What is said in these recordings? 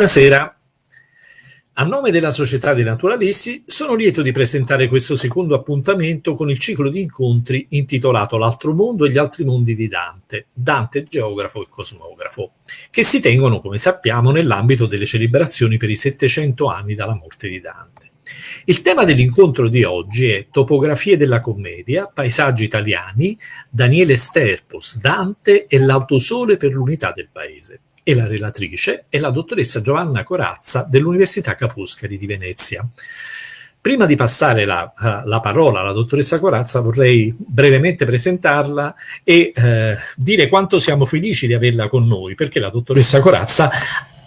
Buonasera. A nome della Società dei Naturalisti sono lieto di presentare questo secondo appuntamento con il ciclo di incontri intitolato L'altro mondo e gli altri mondi di Dante, Dante geografo e cosmografo, che si tengono, come sappiamo, nell'ambito delle celebrazioni per i 700 anni dalla morte di Dante. Il tema dell'incontro di oggi è Topografie della commedia, paesaggi italiani, Daniele Sterpos, Dante e l'autosole per l'unità del paese e la relatrice è la dottoressa Giovanna Corazza dell'Università Ca' Foscari di Venezia. Prima di passare la, uh, la, parola alla dottoressa Corazza vorrei brevemente presentarla e uh, dire quanto siamo felici di averla con noi, perché la dottoressa Corazza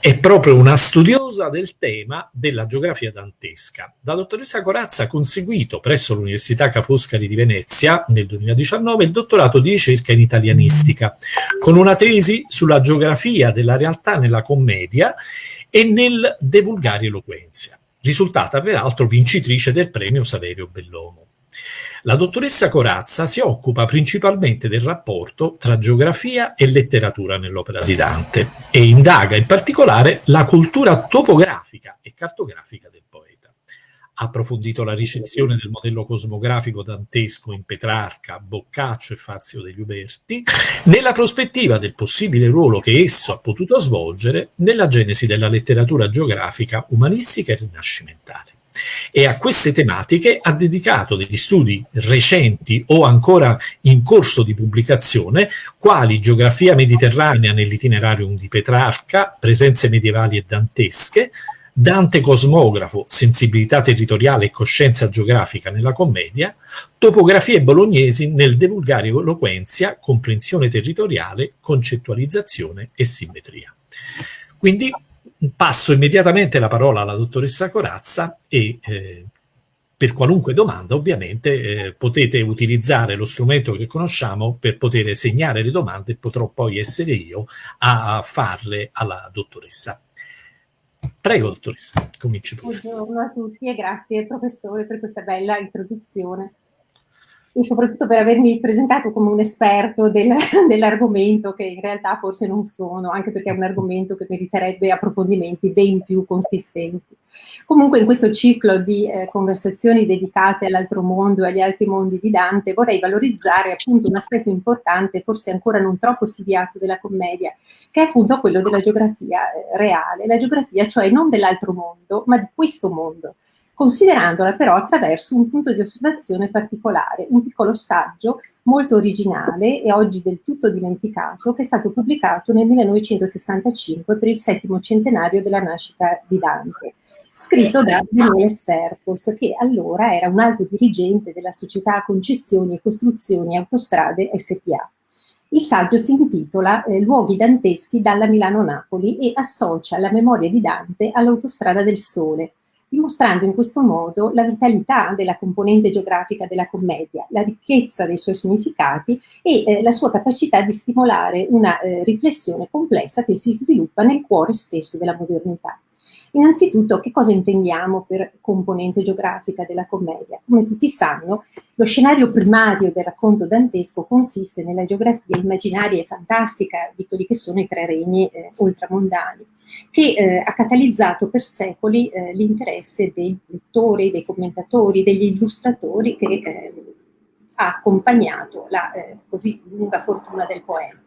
è proprio una studiosa del tema della geografia dantesca. La dottoressa Corazza ha conseguito presso l'Università Ca' Foscari di Venezia nel 2019 il dottorato di ricerca in italianistica, con una tesi sulla geografia della realtà nella commedia e nel De Vulgari Eloquenzia, risultata peraltro vincitrice del premio Saverio Bellomo. La dottoressa Corazza si occupa principalmente del rapporto tra geografia e letteratura nell'opera di Dante e indaga in particolare la cultura topografica e cartografica del poeta. Ha approfondito la ricezione del modello cosmografico dantesco in Petrarca, Boccaccio e Fazio degli Uberti, nella prospettiva del possibile ruolo che esso ha potuto svolgere nella genesi della letteratura geografica umanistica e rinascimentale e a queste tematiche ha dedicato degli studi recenti o ancora in corso di pubblicazione, quali Geografia mediterranea nell'itinerario di Petrarca, Presenze medievali e dantesche, Dante cosmografo, sensibilità territoriale e coscienza geografica nella commedia, topografie bolognesi nel divulgare eloquenzia, comprensione territoriale, concettualizzazione e simmetria. Quindi passo immediatamente la parola alla dottoressa Corazza e eh, per qualunque domanda ovviamente eh, potete utilizzare lo strumento che conosciamo per poter segnare le domande e potrò poi essere io a farle alla dottoressa. Prego dottoressa, cominci pure. Buongiorno a tutti e grazie professore per questa bella introduzione e soprattutto per avermi presentato come un esperto del, dell'argomento che in realtà forse non sono, anche perché è un argomento che meriterebbe approfondimenti ben più consistenti. Comunque in questo ciclo di eh, conversazioni dedicate all'altro mondo e agli altri mondi di Dante vorrei valorizzare appunto un aspetto importante, forse ancora non troppo studiato della commedia, che è appunto quello della geografia eh, reale, la geografia cioè non dell'altro mondo, ma di questo mondo considerandola però attraverso un punto di osservazione particolare, un piccolo saggio molto originale e oggi del tutto dimenticato, che è stato pubblicato nel 1965 per il settimo centenario della nascita di Dante, scritto da Daniele Sterpos, che allora era un alto dirigente della società Concessioni e Costruzioni Autostrade SPA. Il saggio si intitola eh, Luoghi danteschi dalla Milano-Napoli e associa la memoria di Dante all'Autostrada del Sole, dimostrando in questo modo la vitalità della componente geografica della commedia, la ricchezza dei suoi significati e eh, la sua capacità di stimolare una eh, riflessione complessa che si sviluppa nel cuore stesso della modernità. Innanzitutto, che cosa intendiamo per componente geografica della commedia? Come tutti sanno, lo scenario primario del racconto dantesco consiste nella geografia immaginaria e fantastica di quelli che sono i tre regni eh, ultramondani, che eh, ha catalizzato per secoli eh, l'interesse dei lettori, dei commentatori, degli illustratori che eh, ha accompagnato la eh, così lunga fortuna del poema.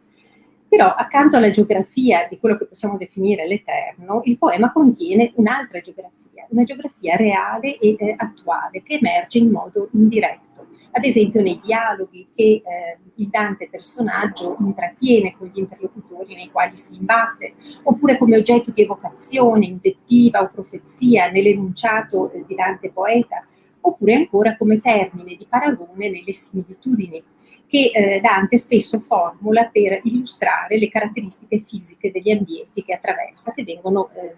Però accanto alla geografia di quello che possiamo definire l'eterno, il poema contiene un'altra geografia, una geografia reale e eh, attuale che emerge in modo indiretto. Ad esempio nei dialoghi che eh, il Dante personaggio intrattiene con gli interlocutori nei quali si imbatte, oppure come oggetto di evocazione, invettiva o profezia nell'enunciato eh, di Dante poeta, oppure ancora come termine di paragone nelle similitudini che eh, Dante spesso formula per illustrare le caratteristiche fisiche degli ambienti che attraversa, che vengono eh,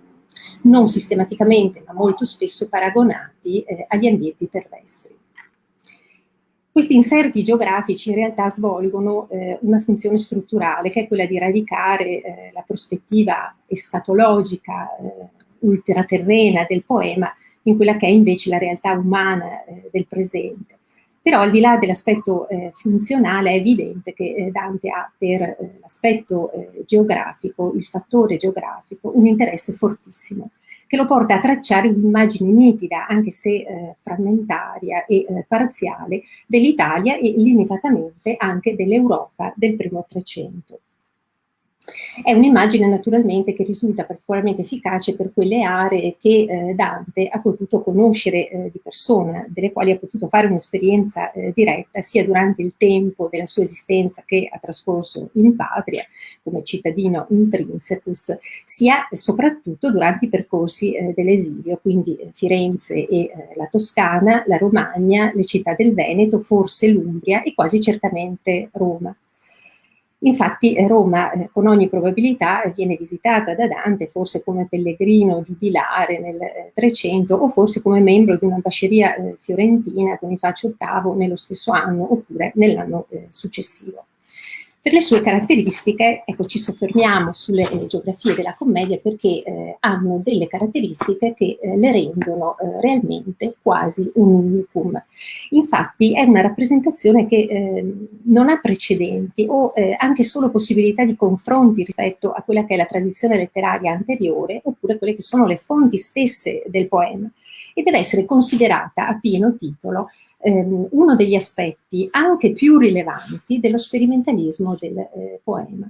non sistematicamente, ma molto spesso paragonati eh, agli ambienti terrestri. Questi inserti geografici in realtà svolgono eh, una funzione strutturale, che è quella di radicare eh, la prospettiva escatologica, eh, ultraterrena del poema in quella che è invece la realtà umana del presente Però al di là dell'aspetto eh, funzionale è evidente che eh, Dante ha per eh, l'aspetto eh, geografico, il fattore geografico, un interesse fortissimo che lo porta a tracciare un'immagine nitida, anche se eh, frammentaria e eh, parziale, dell'Italia e limitatamente anche dell'Europa del primo Trecento. È un'immagine naturalmente che risulta particolarmente efficace per quelle aree che eh, Dante ha potuto conoscere eh, di persona, delle quali ha potuto fare un'esperienza eh, diretta sia durante il tempo della sua esistenza che ha trascorso in patria come cittadino intrinsecus, sia soprattutto durante i percorsi eh, dell'esilio, quindi eh, Firenze e eh, la Toscana, la Romagna, le città del Veneto, forse l'Umbria e quasi certamente Roma. Infatti eh, Roma eh, con ogni probabilità viene visitata da Dante forse come pellegrino giubilare nel 300 eh, o forse come membro di un'ambasceria fiorentina con il Faccio VIII nello stesso anno oppure nell'anno successivo. Per le sue caratteristiche, ecco, ci soffermiamo sulle eh, geografie della commedia perché eh, hanno delle caratteristiche che eh, le rendono eh, realmente quasi un unicum. Infatti è una rappresentazione che eh, non ha precedenti o eh, anche solo possibilità di confronti rispetto a quella che è la tradizione letteraria anteriore oppure quelle che sono le fonti stesse del poema e deve essere considerata a pieno titolo ehm, uno degli aspetti anche più rilevanti dello sperimentalismo del eh, poema.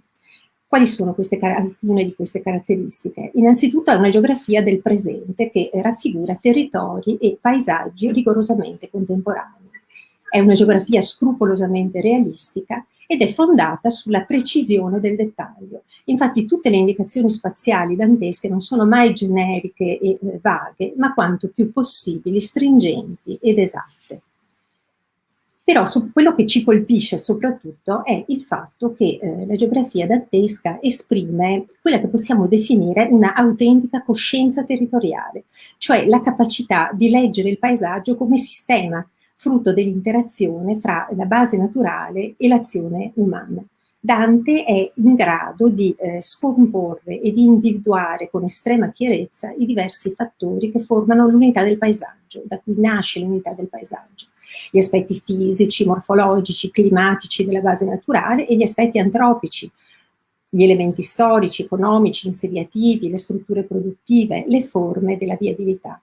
Quali sono queste, alcune di queste caratteristiche? Innanzitutto è una geografia del presente che raffigura territori e paesaggi rigorosamente contemporanei. È una geografia scrupolosamente realistica ed è fondata sulla precisione del dettaglio. Infatti tutte le indicazioni spaziali dantesche non sono mai generiche e eh, vaghe, ma quanto più possibili stringenti ed esatte. Però quello che ci colpisce soprattutto è il fatto che eh, la geografia dantesca esprime quella che possiamo definire una autentica coscienza territoriale, cioè la capacità di leggere il paesaggio come sistema, frutto dell'interazione fra la base naturale e l'azione umana. Dante è in grado di eh, scomporre e di individuare con estrema chiarezza i diversi fattori che formano l'unità del paesaggio, da cui nasce l'unità del paesaggio gli aspetti fisici, morfologici, climatici della base naturale e gli aspetti antropici, gli elementi storici, economici, insediativi, le strutture produttive, le forme della viabilità.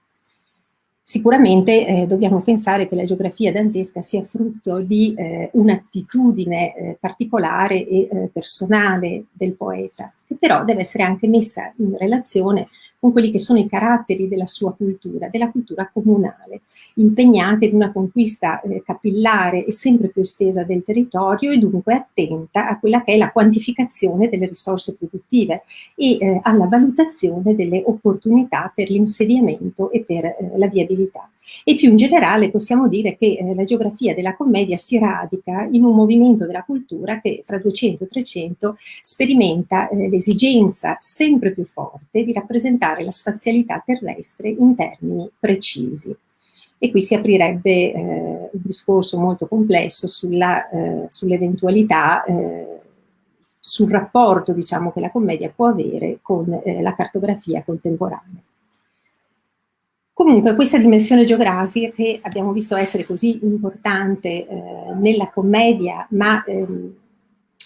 Sicuramente eh, dobbiamo pensare che la geografia dantesca sia frutto di eh, un'attitudine eh, particolare e eh, personale del poeta, che però deve essere anche messa in relazione con quelli che sono i caratteri della sua cultura, della cultura comunale, impegnata in una conquista eh, capillare e sempre più estesa del territorio e dunque attenta a quella che è la quantificazione delle risorse produttive e eh, alla valutazione delle opportunità per l'insediamento e per eh, la viabilità. E più in generale possiamo dire che eh, la geografia della commedia si radica in un movimento della cultura che fra 200 e 300 sperimenta eh, l'esigenza sempre più forte di rappresentare la spazialità terrestre in termini precisi. E qui si aprirebbe eh, un discorso molto complesso eh, sull'eventualità sull sul rapporto diciamo, che la commedia può avere con eh, la cartografia contemporanea. Comunque questa dimensione geografica che abbiamo visto essere così importante eh, nella commedia, ma ehm,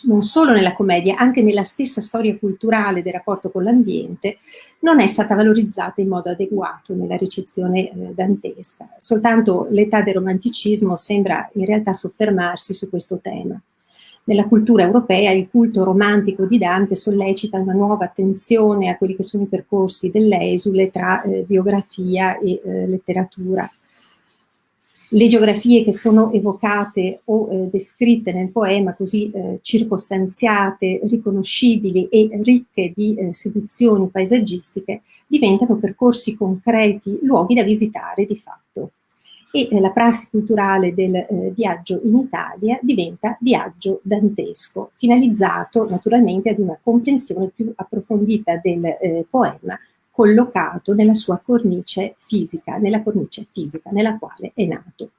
non solo nella commedia, anche nella stessa storia culturale del rapporto con l'ambiente, non è stata valorizzata in modo adeguato nella ricezione eh, dantesca. Soltanto l'età del romanticismo sembra in realtà soffermarsi su questo tema. Nella cultura europea il culto romantico di Dante sollecita una nuova attenzione a quelli che sono i percorsi dell'esule tra eh, biografia e eh, letteratura. Le geografie che sono evocate o eh, descritte nel poema, così eh, circostanziate, riconoscibili e ricche di eh, seduzioni paesaggistiche, diventano percorsi concreti, luoghi da visitare di fatto. E eh, la prassi culturale del eh, viaggio in Italia diventa viaggio dantesco, finalizzato naturalmente ad una comprensione più approfondita del eh, poema collocato nella sua cornice fisica, nella cornice fisica nella quale è nato.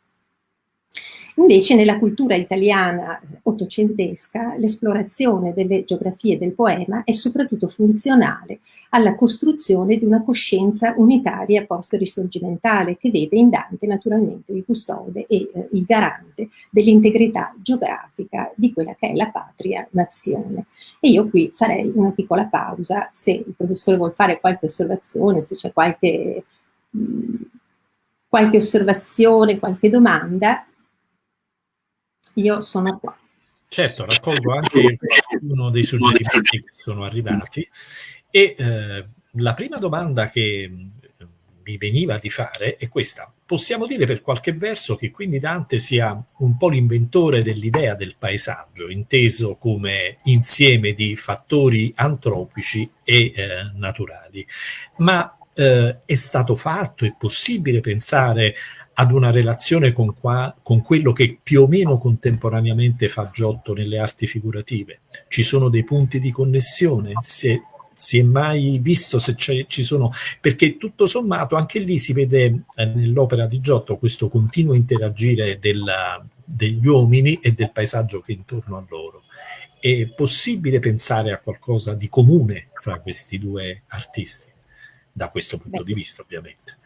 Invece nella cultura italiana ottocentesca l'esplorazione delle geografie del poema è soprattutto funzionale alla costruzione di una coscienza unitaria post-risorgimentale che vede in Dante naturalmente il custode e eh, il garante dell'integrità geografica di quella che è la patria nazione. E io qui farei una piccola pausa se il professore vuol fare qualche osservazione, se c'è qualche, mh, qualche osservazione, qualche domanda, io sono qua. Certo, raccolgo anche uno dei suggerimenti che sono arrivati e eh, la prima domanda che eh, mi veniva di fare è questa. Possiamo dire per qualche verso che quindi Dante sia un po' l'inventore dell'idea del paesaggio, inteso come insieme di fattori antropici e eh, naturali. Ma eh, è stato fatto, è possibile pensare ad una relazione con, qua, con, quello che più o meno contemporaneamente fa Giotto nelle arti figurative. Ci sono dei punti di connessione, se si è mai visto se ci sono, perché tutto sommato anche lì si vede eh, nell'opera di Giotto questo continuo interagire della, degli uomini e del paesaggio che è intorno a loro. È possibile pensare a qualcosa di comune fra questi due artisti, da questo punto Beh. di vista ovviamente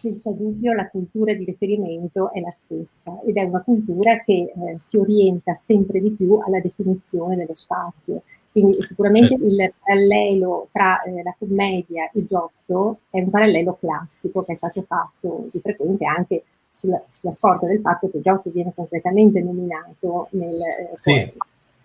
senza dubbio la cultura di riferimento è la stessa ed è una cultura che eh, si orienta sempre di più alla definizione dello spazio. Quindi sicuramente certo. il parallelo fra eh, la commedia e Giotto è un parallelo classico che è stato fatto di frequente anche sulla, sulla scorta del fatto che Giotto viene concretamente nominato nel eh, sì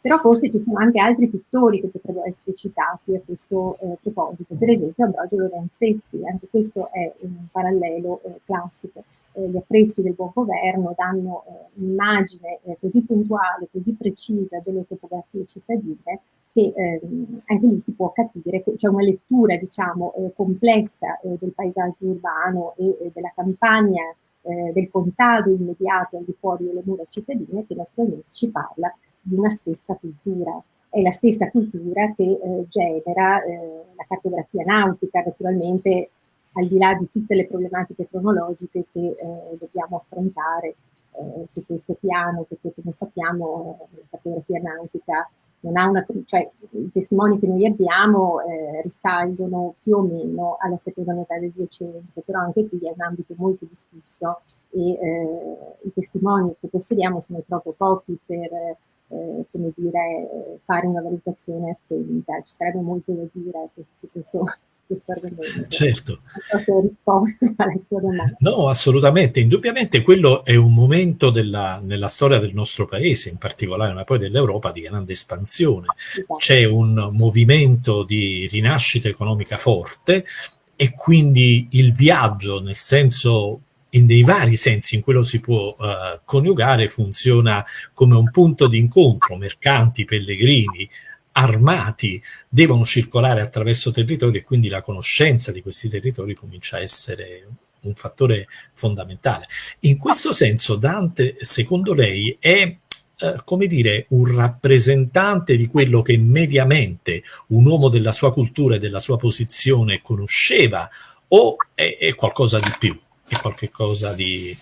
però forse ci sono anche altri pittori che potrebbero essere citati a questo eh, proposito, per esempio Ambrogio Lorenzetti, anche questo è un parallelo eh, classico. Eh, gli affreschi del buon governo danno eh, un'immagine eh, così puntuale, così precisa delle topografie cittadine che ehm, anche lì si può capire c'è una lettura diciamo eh, complessa del paesaggio urbano e della campagna del contado immediato al di fuori delle mura cittadine che naturalmente ci parla di una stessa cultura. È la stessa cultura che eh, genera eh, la cartografia nautica, naturalmente al di là di tutte le problematiche cronologiche che eh, dobbiamo affrontare eh, su questo piano, perché come sappiamo eh, la cartografia nautica non ha una, cioè i testimoni che noi abbiamo eh, risalgono più o meno alla seconda metà del 200, però anche qui è un ambito molto discusso e eh, i testimoni che possediamo sono troppo pochi per eh, come dire, fare una valutazione attenta. Ci sarebbe molto da dire su questo, su questo argomento. Certo. Non so se ho risposto alla sua domanda. No, assolutamente. Indubbiamente quello è un momento della, nella storia del nostro paese, in particolare, ma poi dell'Europa, di grande espansione. Esatto. C'è un movimento di rinascita economica forte e quindi il viaggio, nel senso in dei vari sensi in cui lo si può uh, coniugare funziona come un punto di incontro, mercanti, pellegrini, armati devono circolare attraverso territori e quindi la conoscenza di questi territori comincia a essere un fattore fondamentale. In questo senso Dante, secondo lei, è eh, come dire, un rappresentante di quello che mediamente un uomo della sua cultura e della sua posizione conosceva o è, è qualcosa di più? È qualcosa di...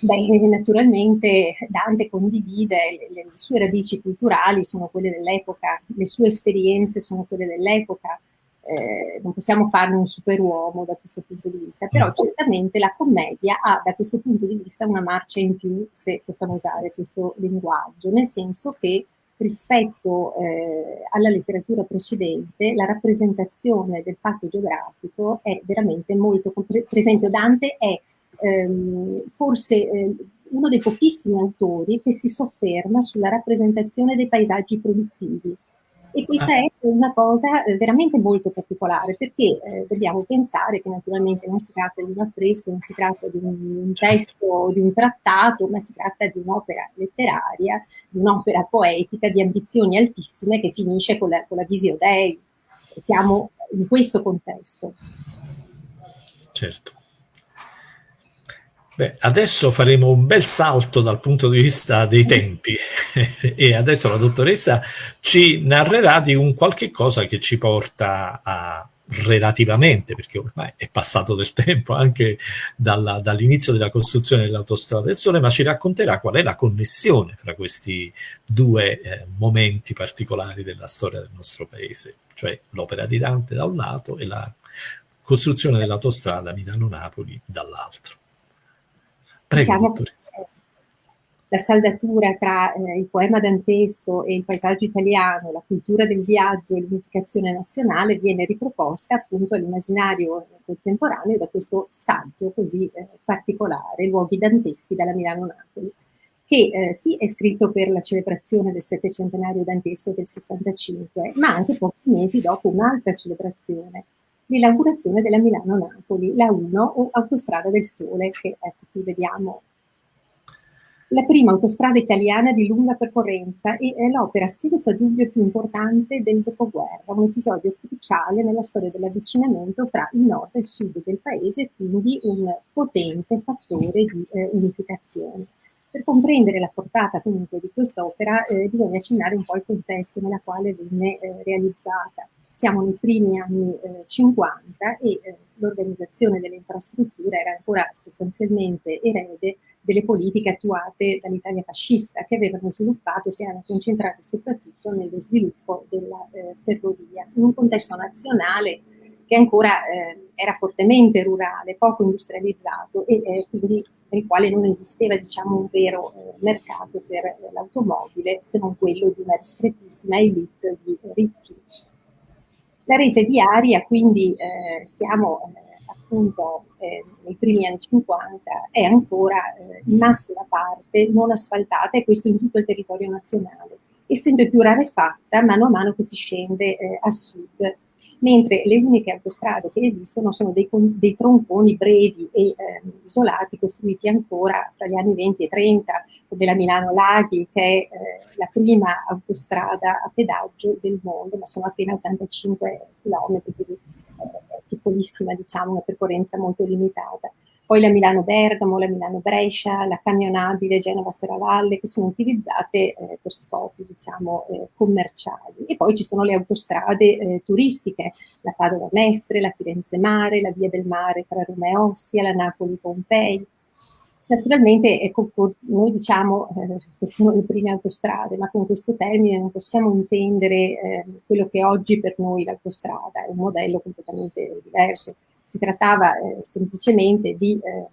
Beh, naturalmente Dante condivide le, le, sue radici culturali, sono quelle dell'epoca, le sue esperienze sono quelle dell'epoca, eh, non possiamo farne un superuomo da questo punto di vista, però mm. certamente la commedia ha da questo punto di vista una marcia in più, se possiamo usare questo linguaggio, nel senso che rispetto eh, alla letteratura precedente la rappresentazione del fatto geografico è veramente molto, per esempio Dante è ehm, forse eh, uno dei pochissimi autori che si sofferma sulla rappresentazione dei paesaggi produttivi e questa ah. è una cosa eh, veramente molto particolare perché eh, dobbiamo pensare che naturalmente non si tratta di un affresco, non si tratta di un, un testo o di un trattato, ma si tratta di un'opera letteraria, di un'opera poetica di ambizioni altissime che finisce con la, con la Visio Dei. Siamo in questo contesto. Certo. Beh, adesso faremo un bel salto dal punto di vista dei tempi e adesso la dottoressa ci narrerà di un qualche cosa che ci porta a relativamente, perché ormai è passato del tempo anche dall'inizio della costruzione dell'autostrada del Sole, ma ci racconterà qual è la connessione fra questi due eh, momenti particolari della storia del nostro paese, cioè l'opera di Dante da un lato e la costruzione dell'autostrada Milano-Napoli dall'altro. Prego, diciamo, la saldatura tra eh, il poema dantesco e il paesaggio italiano, la cultura del viaggio e l'unificazione nazionale viene riproposta appunto all'immaginario contemporaneo da questo saggio così eh, particolare, Luoghi danteschi dalla Milano-Napoli, che eh, sì è scritto per la celebrazione del settecentenario dantesco del 65, ma anche pochi mesi dopo un'altra celebrazione, l'inaugurazione della Milano-Napoli, la 1 o Autostrada del Sole, che ecco qui vediamo la prima autostrada italiana di lunga percorrenza e è l'opera senza dubbio più importante del dopoguerra, un episodio cruciale nella storia dell'avvicinamento fra il nord e il sud del paese quindi un potente fattore di eh, unificazione. Per comprendere la portata comunque di quest'opera eh, bisogna accennare un po' il contesto nella quale venne eh, realizzata siamo nei primi anni eh, 50 e eh, l'organizzazione delle infrastrutture era ancora sostanzialmente erede delle politiche attuate dall'Italia fascista che avevano sviluppato, si erano concentrate soprattutto nello sviluppo della eh, ferrovia, in un contesto nazionale che ancora eh, era fortemente rurale, poco industrializzato e eh, quindi nel quale non esisteva diciamo, un vero eh, mercato per l'automobile se non quello di una ristrettissima elite di ricchi la rete viaria, quindi eh, siamo eh, appunto eh, nei primi anni 50, è ancora eh, in massima parte non asfaltata e questo in tutto il territorio nazionale e sempre più rarefatta mano a mano che si scende eh, a sud mentre le uniche autostrade che esistono sono dei, dei tronconi brevi e eh, isolati costruiti ancora fra gli anni 20 e 30, come la Milano-Laghi, che è eh, la prima autostrada a pedaggio del mondo, ma sono appena 85 km, quindi eh, piccolissima, diciamo, una percorrenza molto limitata poi la Milano-Bergamo, la Milano-Brescia, la camionabile Genova-Serravalle, che sono utilizzate eh, per scopi, diciamo, eh, commerciali. E poi ci sono le autostrade eh, turistiche, la Padova-Mestre, la Firenze-Mare, la Via del Mare tra Roma e Ostia, la Napoli-Pompei. Naturalmente ecco, noi diciamo eh, che sono le prime autostrade, ma con questo termine non possiamo intendere eh, quello che oggi per noi l'autostrada, è un modello completamente diverso si trattava eh, semplicemente di eh,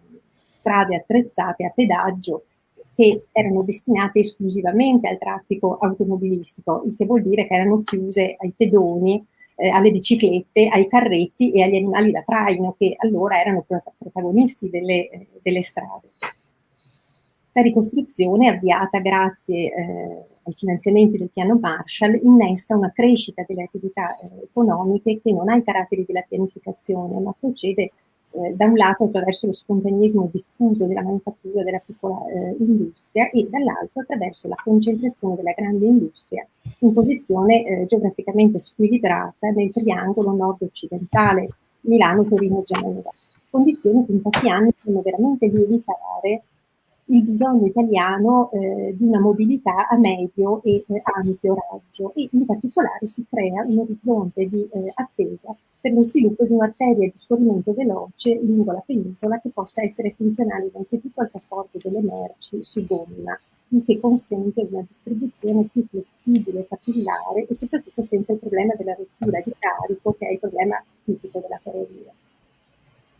strade attrezzate a pedaggio che erano destinate esclusivamente al traffico automobilistico, il che vuol dire che erano chiuse ai pedoni, eh, alle biciclette, ai carretti e agli animali da traino che allora erano protagonisti delle, eh, delle strade. La ricostruzione, avviata grazie eh, ai finanziamenti del piano Marshall, innesta una crescita delle attività eh, economiche che non ha i caratteri della pianificazione, ma procede eh, da un lato attraverso lo spontaneismo diffuso della manifattura della piccola eh, industria e dall'altro attraverso la concentrazione della grande industria in posizione eh, geograficamente squilibrata nel triangolo nord-occidentale Milano-Torino-Genova, condizioni che in pochi anni fanno veramente lievitare il bisogno italiano eh, di una mobilità a medio e eh, ampio raggio. E in particolare si crea un orizzonte di eh, attesa per lo sviluppo di un'arteria di scorrimento veloce lungo la penisola che possa essere funzionale innanzitutto al trasporto delle merci su gomma, il che consente una distribuzione più flessibile, capillare e soprattutto senza il problema della rottura di carico che è il problema tipico della ferrovia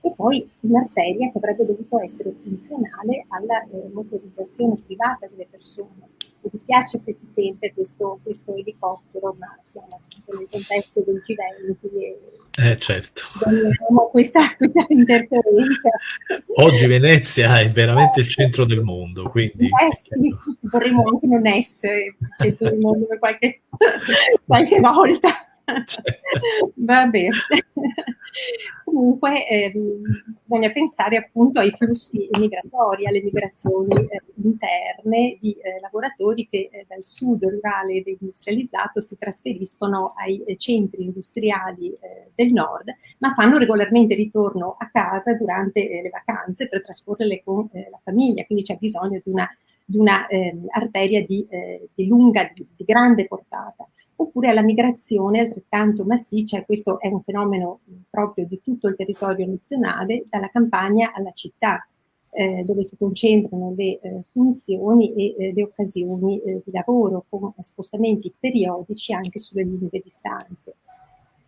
e poi un'arteria che avrebbe dovuto essere funzionale alla eh, motorizzazione privata delle persone. Mi dispiace se si sente questo, questo elicottero, ma siamo nel contesto del G20 e eh, certo. questa, questa interferenza. Oggi Venezia è veramente il centro del mondo, quindi... Eh, sì, vorremmo anche non essere il centro del mondo per qualche, qualche volta. Certo. Va bene. Comunque ehm, bisogna pensare appunto ai flussi migratori, alle migrazioni eh, interne di eh, lavoratori che eh, dal sud rurale ed industrializzato si trasferiscono ai eh, centri industriali eh, del nord, ma fanno regolarmente ritorno a casa durante eh, le vacanze per trascorrerle con la famiglia, quindi c'è bisogno di una di una eh, arteria di, eh, di lunga, di, di, grande portata, oppure alla migrazione altrettanto massiccia, e questo è un fenomeno proprio di tutto il territorio nazionale, dalla campagna alla città, eh, dove si concentrano le eh, funzioni e eh, le occasioni eh, di lavoro, con spostamenti periodici anche sulle lunghe distanze.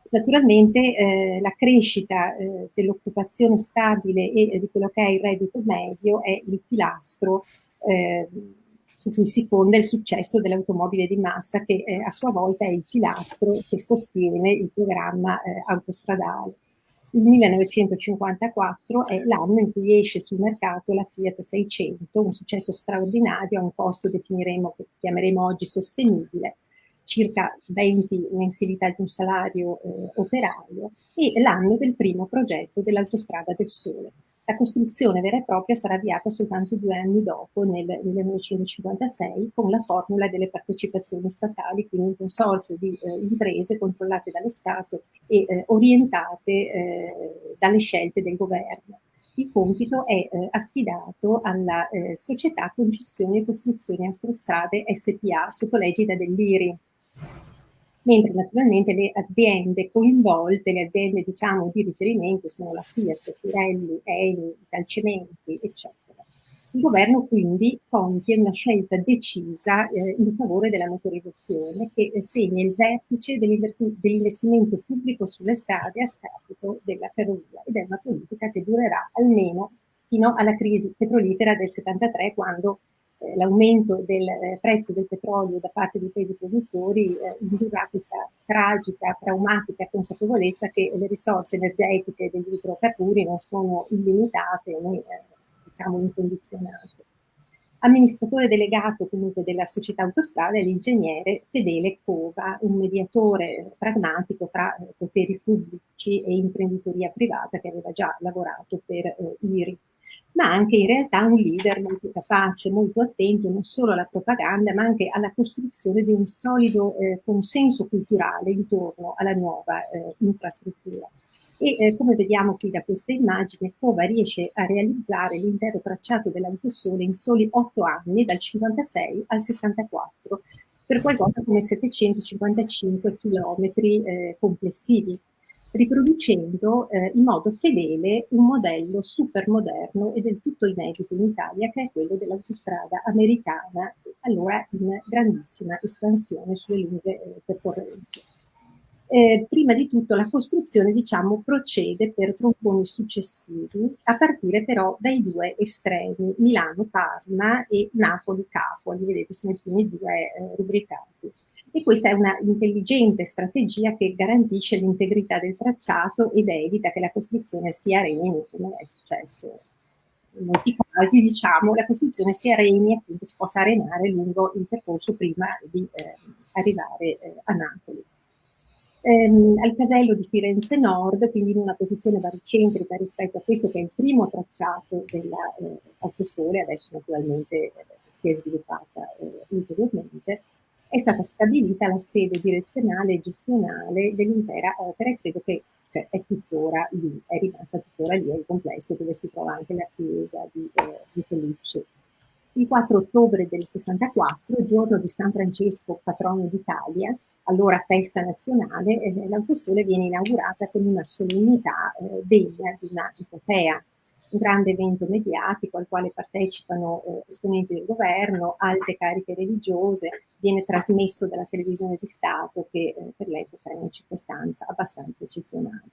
Naturalmente eh, la crescita eh, dell'occupazione stabile e di quello che è il reddito medio è il pilastro su cui si fonda il successo dell'automobile di massa che a sua volta è il pilastro che sostiene il programma autostradale il 1954 è l'anno in cui esce sul mercato la Fiat 600, un successo straordinario a un costo che chiameremo oggi sostenibile, circa 20 mensilità di un salario eh, operaio, e l'anno del primo progetto dell'autostrada del Sole. La costruzione vera e propria sarà avviata soltanto due anni dopo, nel 1956, con la formula delle partecipazioni statali, quindi un consorzio di eh, imprese controllate dallo Stato e eh, orientate eh, dalle scelte del governo. Il compito è eh, affidato alla eh, società Concessioni e Costruzioni Autostrade SPA sotto l'egida dell'IRI, mentre naturalmente le aziende coinvolte, le aziende diciamo di riferimento sono la Fiat, Pirelli, Eni, Calcementi, eccetera. Il governo quindi compie una scelta decisa eh, in favore della motorizzazione che segna il vertice dell'investimento pubblico sulle strade a scapito della ferrovia ed è una politica che durerà almeno fino alla crisi petrolifera del 73 quando eh, l'aumento del eh, prezzo del petrolio da parte dei paesi produttori eh, indurrà questa tragica, traumatica consapevolezza che le risorse energetiche degli idrocarburi non sono illimitate né diciamo incondizionate. Amministratore delegato comunque della società autostrada è l'ingegnere Fedele Cova, un mediatore pragmatico tra poteri pubblici e imprenditoria privata che aveva già lavorato per eh, IRI ma anche in realtà un leader molto capace, molto attento non solo alla propaganda, ma anche alla costruzione di un solido eh, consenso culturale intorno alla nuova eh, infrastruttura. E eh, come vediamo qui da questa immagine, Cova riesce a realizzare l'intero tracciato dell'autosole in soli otto anni, dal 56 al 64, per qualcosa come 755 chilometri eh, complessivi riproducendo eh, in modo fedele un modello super moderno e del tutto inedito in Italia che è quello dell'autostrada americana, allora in grandissima espansione sulle lunghe eh, percorrenze. Eh, prima di tutto la costruzione diciamo, procede per tronconi successivi a partire però dai due estremi Milano-Parma e Napoli-Capoli, vedete sono i primi due eh, rubricati e questa è una intelligente strategia che garantisce l'integrità del tracciato ed evita che la costruzione si areni, come è successo in molti casi, diciamo, la costruzione si areni e appunto si possa arenare lungo il percorso prima di eh, arrivare eh, a Napoli. Ehm, al casello di Firenze Nord, quindi in una posizione baricentrica rispetto a questo che è il primo tracciato dell'autosole, eh, adesso naturalmente eh, si è sviluppata eh, ulteriormente, è stata stabilita la sede direzionale e gestionale dell'intera opera e credo che cioè, è tuttora lì, è rimasta tuttora lì, è il complesso dove si trova anche la chiesa di, eh, di Felice. Il 4 ottobre del 64, giorno di San Francesco, patrono d'Italia, allora festa nazionale, eh, l'autosole viene inaugurata con una solennità eh, degna di una epopea un grande evento mediatico al quale partecipano eh, esponenti del governo, alte cariche religiose, viene trasmesso dalla televisione di Stato che eh, per l'epoca è una circostanza abbastanza eccezionale.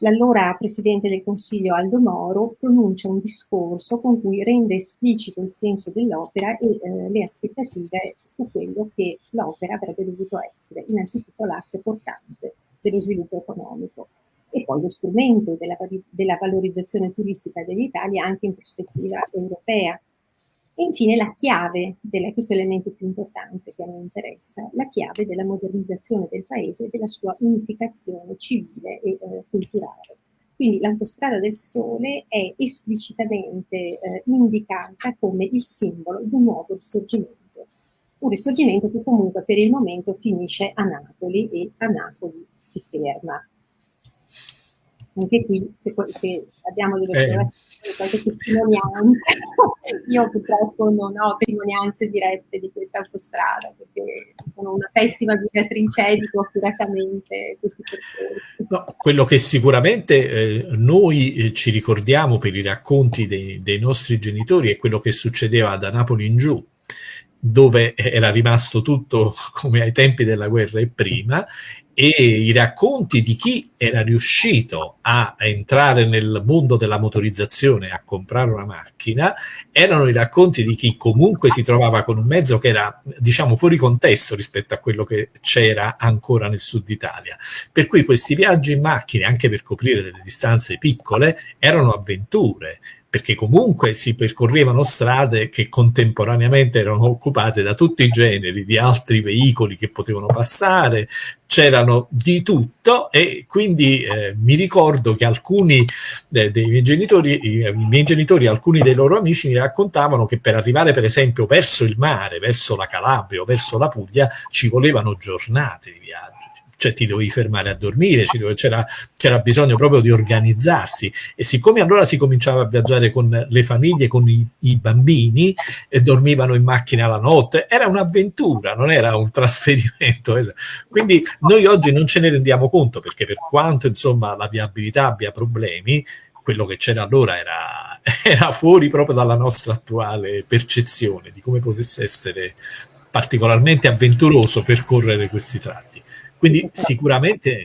L'allora Presidente del Consiglio Aldo Moro pronuncia un discorso con cui rende esplicito il senso dell'opera e eh, le aspettative su quello che l'opera avrebbe dovuto essere, innanzitutto l'asse portante dello sviluppo economico e poi lo strumento della, della valorizzazione turistica dell'Italia anche in prospettiva europea. E infine la chiave, della, questo è l'elemento più importante che a me interessa, la chiave della modernizzazione del paese e della sua unificazione civile e eh, culturale. Quindi l'autostrada del sole è esplicitamente eh, indicata come il simbolo di un nuovo risorgimento, un risorgimento che comunque per il momento finisce a Napoli e a Napoli si ferma anche qui se, se abbiamo delle eh. qualche testimonianza, io purtroppo non ho testimonianze dirette di questa autostrada perché sono una pessima guidatrice, evito accuratamente questi percorsi. No, quello che sicuramente eh, noi eh, ci ricordiamo per i racconti dei, dei nostri genitori è quello che succedeva da Napoli in giù, dove era rimasto tutto come ai tempi della guerra e prima, e i racconti di chi era riuscito a entrare nel mondo della motorizzazione, a comprare una macchina, erano i racconti di chi comunque si trovava con un mezzo che era, diciamo, fuori contesto rispetto a quello che c'era ancora nel sud Italia. Per cui questi viaggi in macchina, anche per coprire delle distanze piccole, erano avventure perché comunque si percorrevano strade che contemporaneamente erano occupate da tutti i generi di altri veicoli che potevano passare, c'erano di tutto e quindi eh, mi ricordo che alcuni eh, dei miei genitori, i, i miei genitori, alcuni dei loro amici mi raccontavano che per arrivare per esempio verso il mare, verso la Calabria o verso la Puglia ci volevano giornate di viaggio cioè ti dovevi fermare a dormire, c'era, c'era bisogno proprio di organizzarsi e siccome allora si cominciava a viaggiare con le famiglie, con i, i bambini e dormivano in macchina la notte, era un'avventura, non era un trasferimento. Quindi noi oggi non ce ne rendiamo conto perché per quanto insomma la viabilità abbia problemi, quello che c'era allora era, era fuori proprio dalla nostra attuale percezione di come potesse essere particolarmente avventuroso percorrere questi tratti. Quindi sicuramente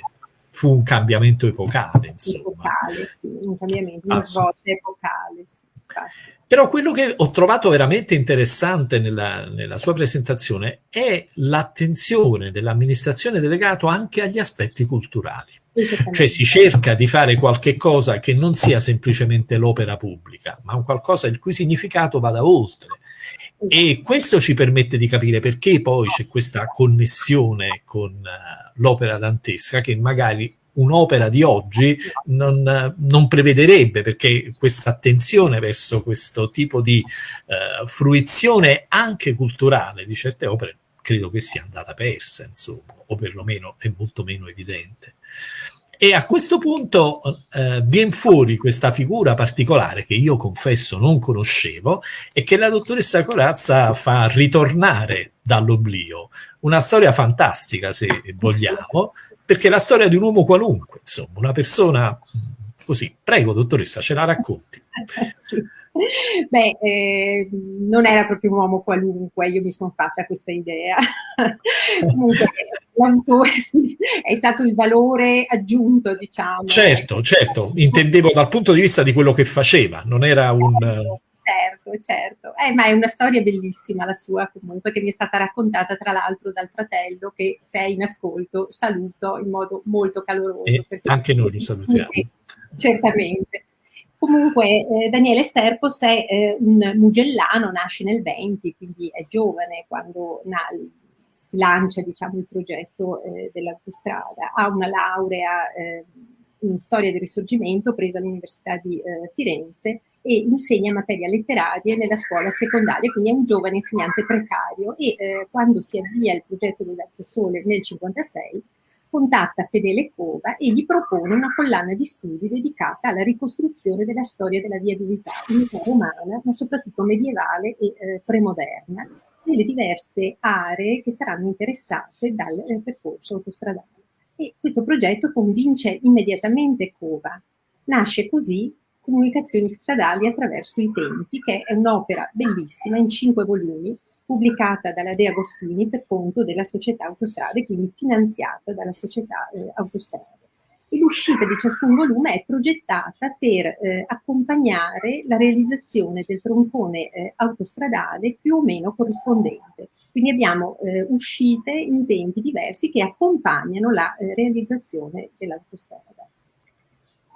fu un cambiamento epocale, insomma. Epocale, sì, un cambiamento, una svolta epocale, sì. Però quello che ho trovato veramente interessante nella, nella sua presentazione è l'attenzione dell'amministrazione delegato anche agli aspetti culturali. Cioè si cerca di fare qualche cosa che non sia semplicemente l'opera pubblica, ma un qualcosa il cui significato vada oltre. E questo ci permette di capire perché poi c'è questa connessione con uh, l'opera dantesca che magari un'opera di oggi non, non, prevederebbe, perché questa attenzione verso questo tipo di uh, fruizione anche culturale di certe opere credo che sia andata persa, insomma, o perlomeno è molto meno evidente. E a questo punto eh, viene fuori questa figura particolare che io confesso non conoscevo e che la dottoressa Corazza fa ritornare dall'oblio. Una storia fantastica, se vogliamo, perché è la storia di un uomo qualunque, insomma, una persona così. Prego, dottoressa, ce la racconti. sì. Beh, eh, non era proprio un uomo qualunque, io mi sono fatta questa idea. Comunque, sì, è stato il valore aggiunto, diciamo. Certo, certo, intendevo dal punto di vista di quello che faceva, non era un... Certo, certo, eh, ma è una storia bellissima la sua comunque, che mi è stata raccontata tra l'altro dal fratello che se è in ascolto saluto in modo molto caloroso. Anche noi li salutiamo. Certamente. Comunque eh, Daniele Sterpos è eh, un mugellano, nasce nel 20, quindi è giovane quando na, si lancia diciamo, il progetto eh, dell'autostrada. Ha una laurea eh, in storia del risorgimento presa all'Università di eh, Firenze e insegna materia letteraria nella scuola secondaria, quindi è un giovane insegnante precario e eh, quando si avvia il progetto dell'Alto Sole nel 1956 contatta Fedele Cova e gli propone una collana di studi dedicata alla ricostruzione della storia della viabilità unità romana, ma soprattutto medievale e eh, premoderna, nelle diverse aree che saranno interessate dal eh, percorso autostradale. E questo progetto convince immediatamente Cova. Nasce così Comunicazioni stradali attraverso i tempi, che è un'opera bellissima in cinque volumi, pubblicata dalla De Agostini per conto della società Autostrade, quindi finanziata dalla società eh, Autostrade. L'uscita di ciascun volume è progettata per eh, accompagnare la realizzazione del troncone eh, autostradale più o meno corrispondente. Quindi abbiamo eh, uscite in tempi diversi che accompagnano la eh, realizzazione dell'autostrada.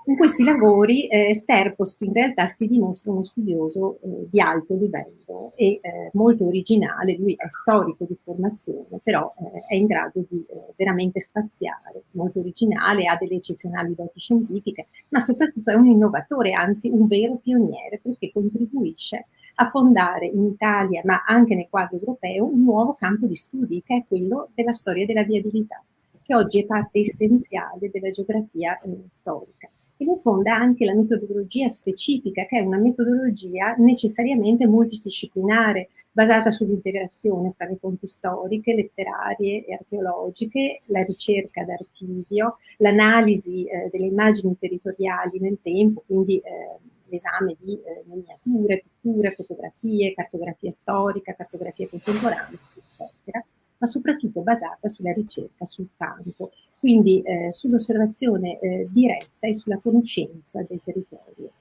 In questi lavori eh, Sterpos in realtà si dimostra uno studioso eh, di alto livello e eh, molto originale, lui è storico di formazione, però eh, è in grado di eh, veramente spaziare, molto originale, ha delle eccezionali doti scientifiche, ma soprattutto è un innovatore, anzi un vero pioniere, perché contribuisce a fondare in Italia, ma anche nel quadro europeo, un nuovo campo di studi, che è quello della storia della viabilità, che oggi è parte essenziale della geografia eh, storica e lo fonda anche la metodologia specifica, che è una metodologia necessariamente multidisciplinare, basata sull'integrazione tra le fonti storiche, letterarie e archeologiche, la ricerca d'archivio, l'analisi eh, delle immagini territoriali nel tempo, quindi eh, l'esame di eh, miniature, pitture, fotografie, cartografia storica, cartografia contemporanea, eccetera, ma soprattutto basata sulla ricerca sul campo, quindi eh, sull'osservazione eh, diretta e sulla conoscenza del territorio.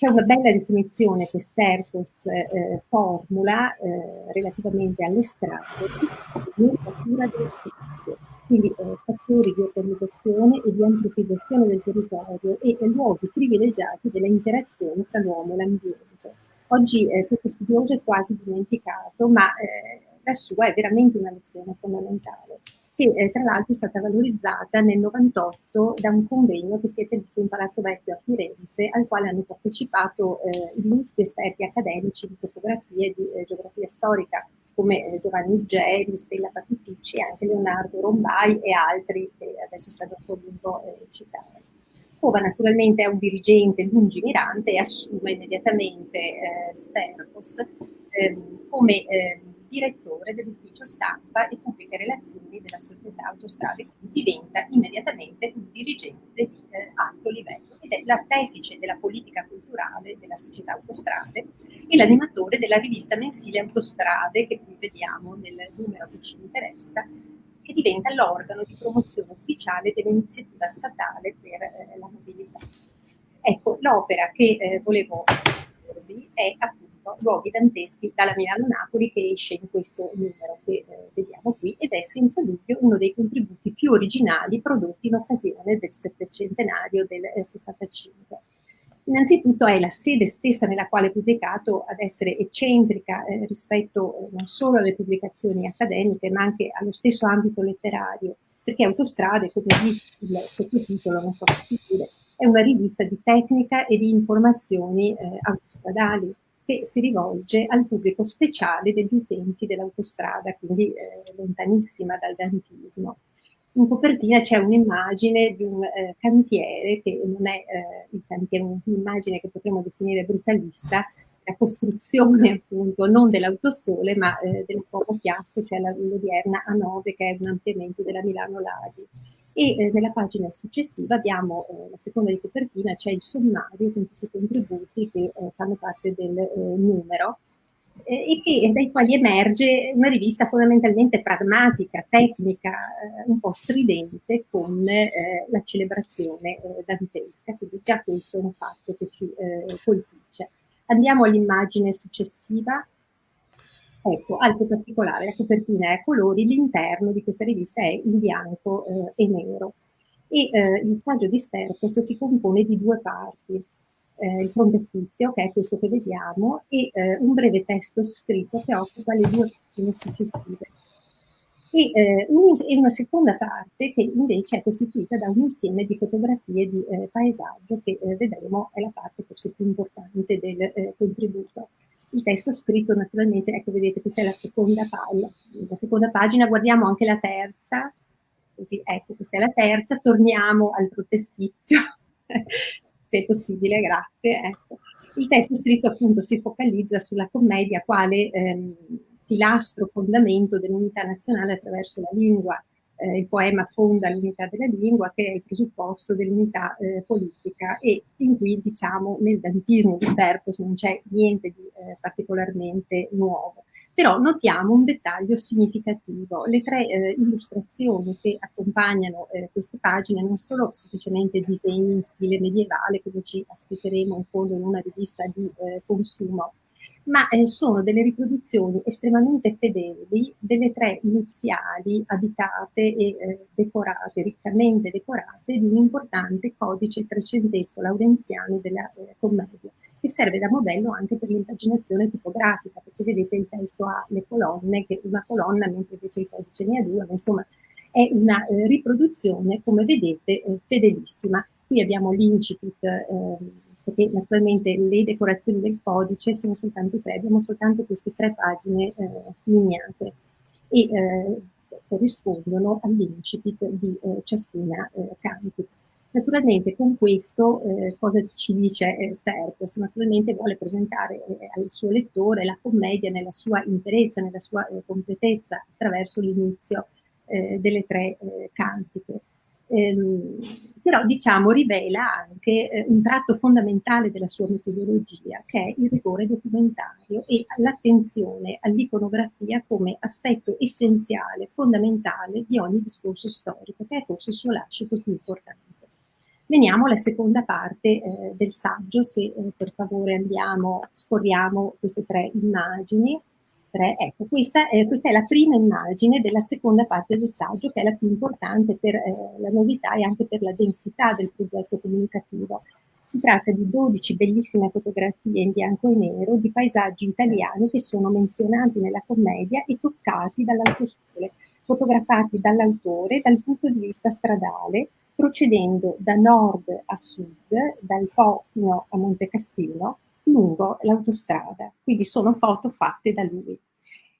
C'è una bella definizione che Stercos eh, formula eh, relativamente alle strade di natura dello spazio, quindi eh, fattori di organizzazione e di antropizzazione del territorio e luoghi privilegiati della interazione tra l'uomo e l'ambiente. Oggi eh, questo studioso è quasi dimenticato, ma eh, la sua è veramente una lezione fondamentale che eh, tra l'altro è stata valorizzata nel 98 da un convegno che si è tenuto in Palazzo Vecchio a Firenze, al quale hanno partecipato eh, illustri esperti accademici di topografia e di eh, geografia storica, come eh, Giovanni Uggeri, Stella Patiticci, anche Leonardo Rombai e altri che adesso stanno voluto eh, citare. Cova naturalmente è un dirigente lungimirante e assume immediatamente eh, Stercos ehm, come ehm, direttore dell'ufficio stampa e pubbliche relazioni della società autostrade, quindi diventa immediatamente un dirigente di eh, alto livello ed è l'artefice della politica culturale della società autostrade e l'animatore della rivista mensile Autostrade che qui vediamo nel numero che ci interessa che diventa l'organo di promozione ufficiale dell'iniziativa statale per eh, la mobilità. Ecco, l'opera che eh, volevo dirvi è appunto Luoghi danteschi dalla Milano-Napoli che esce in questo numero che eh, vediamo qui ed è senza dubbio uno dei contributi più originali prodotti in occasione del settecentenario del eh, 65. Innanzitutto è la sede stessa nella quale è pubblicato ad essere eccentrica eh, rispetto eh, non solo alle pubblicazioni accademiche ma anche allo stesso ambito letterario, perché Autostrade, come dice il sottotitolo, non so se dire, è una rivista di tecnica e di informazioni eh, autostradali che si rivolge al pubblico speciale degli utenti dell'autostrada, quindi eh, lontanissima dal dantismo. In copertina c'è un'immagine di un eh, cantiere che non è eh, il cantiere, un'immagine che potremmo definire brutalista, la costruzione appunto non dell'autosole ma eh, del Como Chiasso, cioè l'odierna A9 che è un ampliamento della Milano Ladi e eh, nella pagina successiva abbiamo eh, la seconda di copertina, c'è il sommario con tutti i contributi che eh, fanno parte del eh, numero eh, e che, dai quali emerge una rivista fondamentalmente pragmatica, tecnica, eh, un po' stridente con la celebrazione dantesca, quindi già questo è un fatto che ci colpisce. Andiamo all'immagine successiva, Ecco, altro particolare, la copertina è a colori, l'interno di questa rivista è in bianco eh, e nero. E eh, il saggio di Stercos si compone di due parti, eh, il frontespizio, che è questo che vediamo, e eh, un breve testo scritto che occupa le due pagine successive. E, eh, un, una seconda parte che invece è costituita da un insieme di fotografie di eh, paesaggio che vedremo è la parte forse più importante del contributo il testo scritto naturalmente, ecco vedete questa è la seconda pagina, la seconda pagina, guardiamo anche la terza, così ecco questa è la terza, torniamo al frontespizio, se è possibile, grazie. Ecco. Il testo scritto appunto si focalizza sulla commedia quale ehm, pilastro fondamento dell'unità nazionale attraverso la lingua, eh, il poema fonda l'unità della lingua che è il presupposto dell'unità eh, politica. E fin qui diciamo nel dantismo di Sterpos non c'è niente di eh, particolarmente nuovo. Però notiamo un dettaglio significativo, le tre eh, illustrazioni che accompagnano eh, queste pagine non sono semplicemente disegni in stile medievale come ci aspetteremo in fondo in una rivista di eh, consumo, ma eh, sono delle riproduzioni estremamente fedeli delle tre iniziali abitate e eh, decorate, riccamente decorate, di un importante codice trecentesco laurenziano della eh, commedia, che serve da modello anche per l'impaginazione tipografica, perché vedete il testo ha le colonne, che una colonna, mentre invece il codice ne ha due, ma insomma è una eh, riproduzione, come vedete, eh, fedelissima. Qui abbiamo l'incipit ehm, perché naturalmente le decorazioni del codice sono soltanto tre, abbiamo soltanto queste tre pagine eh, miniate e eh, corrispondono all'incipit di eh, ciascuna eh, cantica. Naturalmente con questo eh, cosa ci dice eh, Sterpos? Naturalmente vuole presentare eh, al suo lettore la commedia nella sua interezza, nella sua eh, completezza attraverso l'inizio eh, delle tre eh, cantiche. Ehm, però diciamo rivela anche eh, un tratto fondamentale della sua metodologia che è il rigore documentario e l'attenzione all'iconografia come aspetto essenziale, fondamentale di ogni discorso storico, che è forse il suo lascito più importante. Veniamo alla seconda parte eh, del saggio, se eh, per favore andiamo, scorriamo queste tre immagini. 3. Ecco, questa, eh, questa, è la prima immagine della seconda parte del saggio, che è la più importante per eh, la novità e anche per la densità del progetto comunicativo. Si tratta di 12 bellissime fotografie in bianco e nero di paesaggi italiani che sono menzionati nella commedia e toccati dall'autosole, fotografati dall'autore dal punto di vista stradale, procedendo da nord a sud, dal Po fino a Monte Cassino, lungo l'autostrada, quindi sono foto fatte da lui.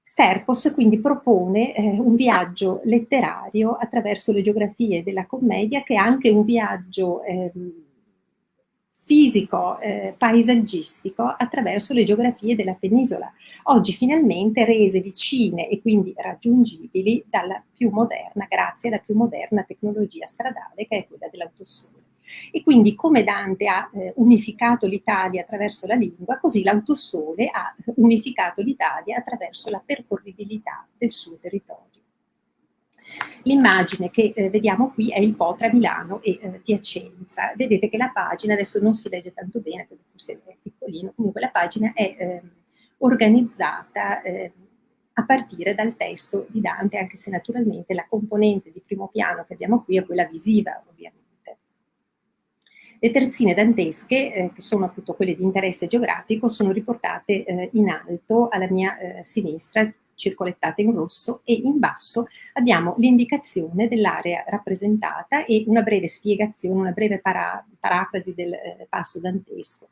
Sterpos quindi propone eh, un viaggio letterario attraverso le geografie della commedia che è anche un viaggio eh, fisico, eh, paesaggistico attraverso le geografie della penisola, oggi finalmente rese vicine e quindi raggiungibili dalla più moderna, grazie alla più moderna tecnologia stradale che è quella dell'autosole. E quindi come Dante ha eh, unificato l'Italia attraverso la lingua, così l'autosole ha unificato l'Italia attraverso la percorribilità del suo territorio. L'immagine che eh, vediamo qui è il Po tra Milano e eh, Piacenza. Vedete che la pagina, adesso non si legge tanto bene, perché forse è piccolino, comunque la pagina è ehm, organizzata ehm, a partire dal testo di Dante, anche se naturalmente la componente di primo piano che abbiamo qui è quella visiva, ovviamente. Le terzine dantesche, eh, che sono appunto quelle di interesse geografico, sono riportate eh, in alto alla mia eh, sinistra, circolettate in rosso, e in basso abbiamo l'indicazione dell'area rappresentata e una breve spiegazione, una breve para parafrasi del eh, passo dantesco.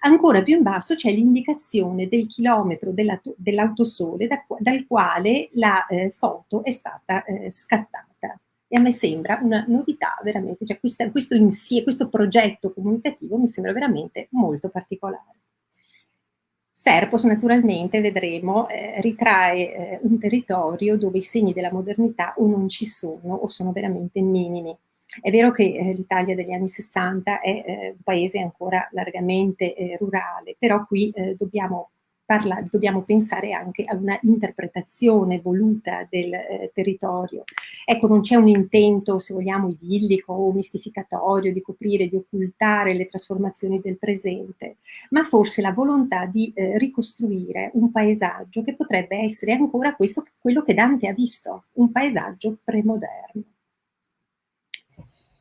Ancora più in basso c'è l'indicazione del chilometro dell'autosole da, dal quale la eh, foto è stata eh, scattata e a me sembra una novità veramente, cioè questa, questo, insieme, questo progetto comunicativo mi sembra veramente molto particolare. Sterpos naturalmente, vedremo, eh, ritrae eh, un territorio dove i segni della modernità o non ci sono o sono veramente minimi. È vero che eh, l'Italia degli anni 60 è eh, un paese ancora largamente eh, rurale, però qui eh, dobbiamo parla, dobbiamo pensare anche a una interpretazione voluta del eh, territorio. Ecco, non c'è un intento, se vogliamo, idillico o mistificatorio di coprire, di occultare le trasformazioni del presente, ma forse la volontà di eh, ricostruire un paesaggio che potrebbe essere ancora questo, quello che Dante ha visto, un paesaggio premoderno.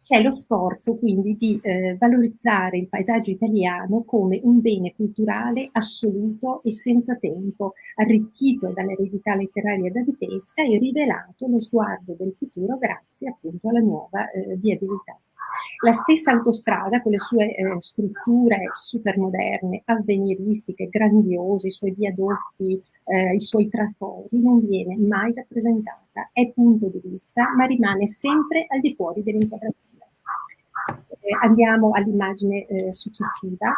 C'è lo sforzo quindi di eh, valorizzare il paesaggio italiano come un bene culturale assoluto e senza tempo, arricchito dall'eredità letteraria dantesca e rivelato lo sguardo del futuro grazie appunto alla nuova eh, viabilità. La stessa autostrada, con le sue eh, strutture supermoderne, avveniristiche, grandiose, i suoi viadotti, eh, i suoi trafori, non viene mai rappresentata, è punto di vista, ma rimane sempre al di fuori dell'inquadratura andiamo all'immagine eh, successiva.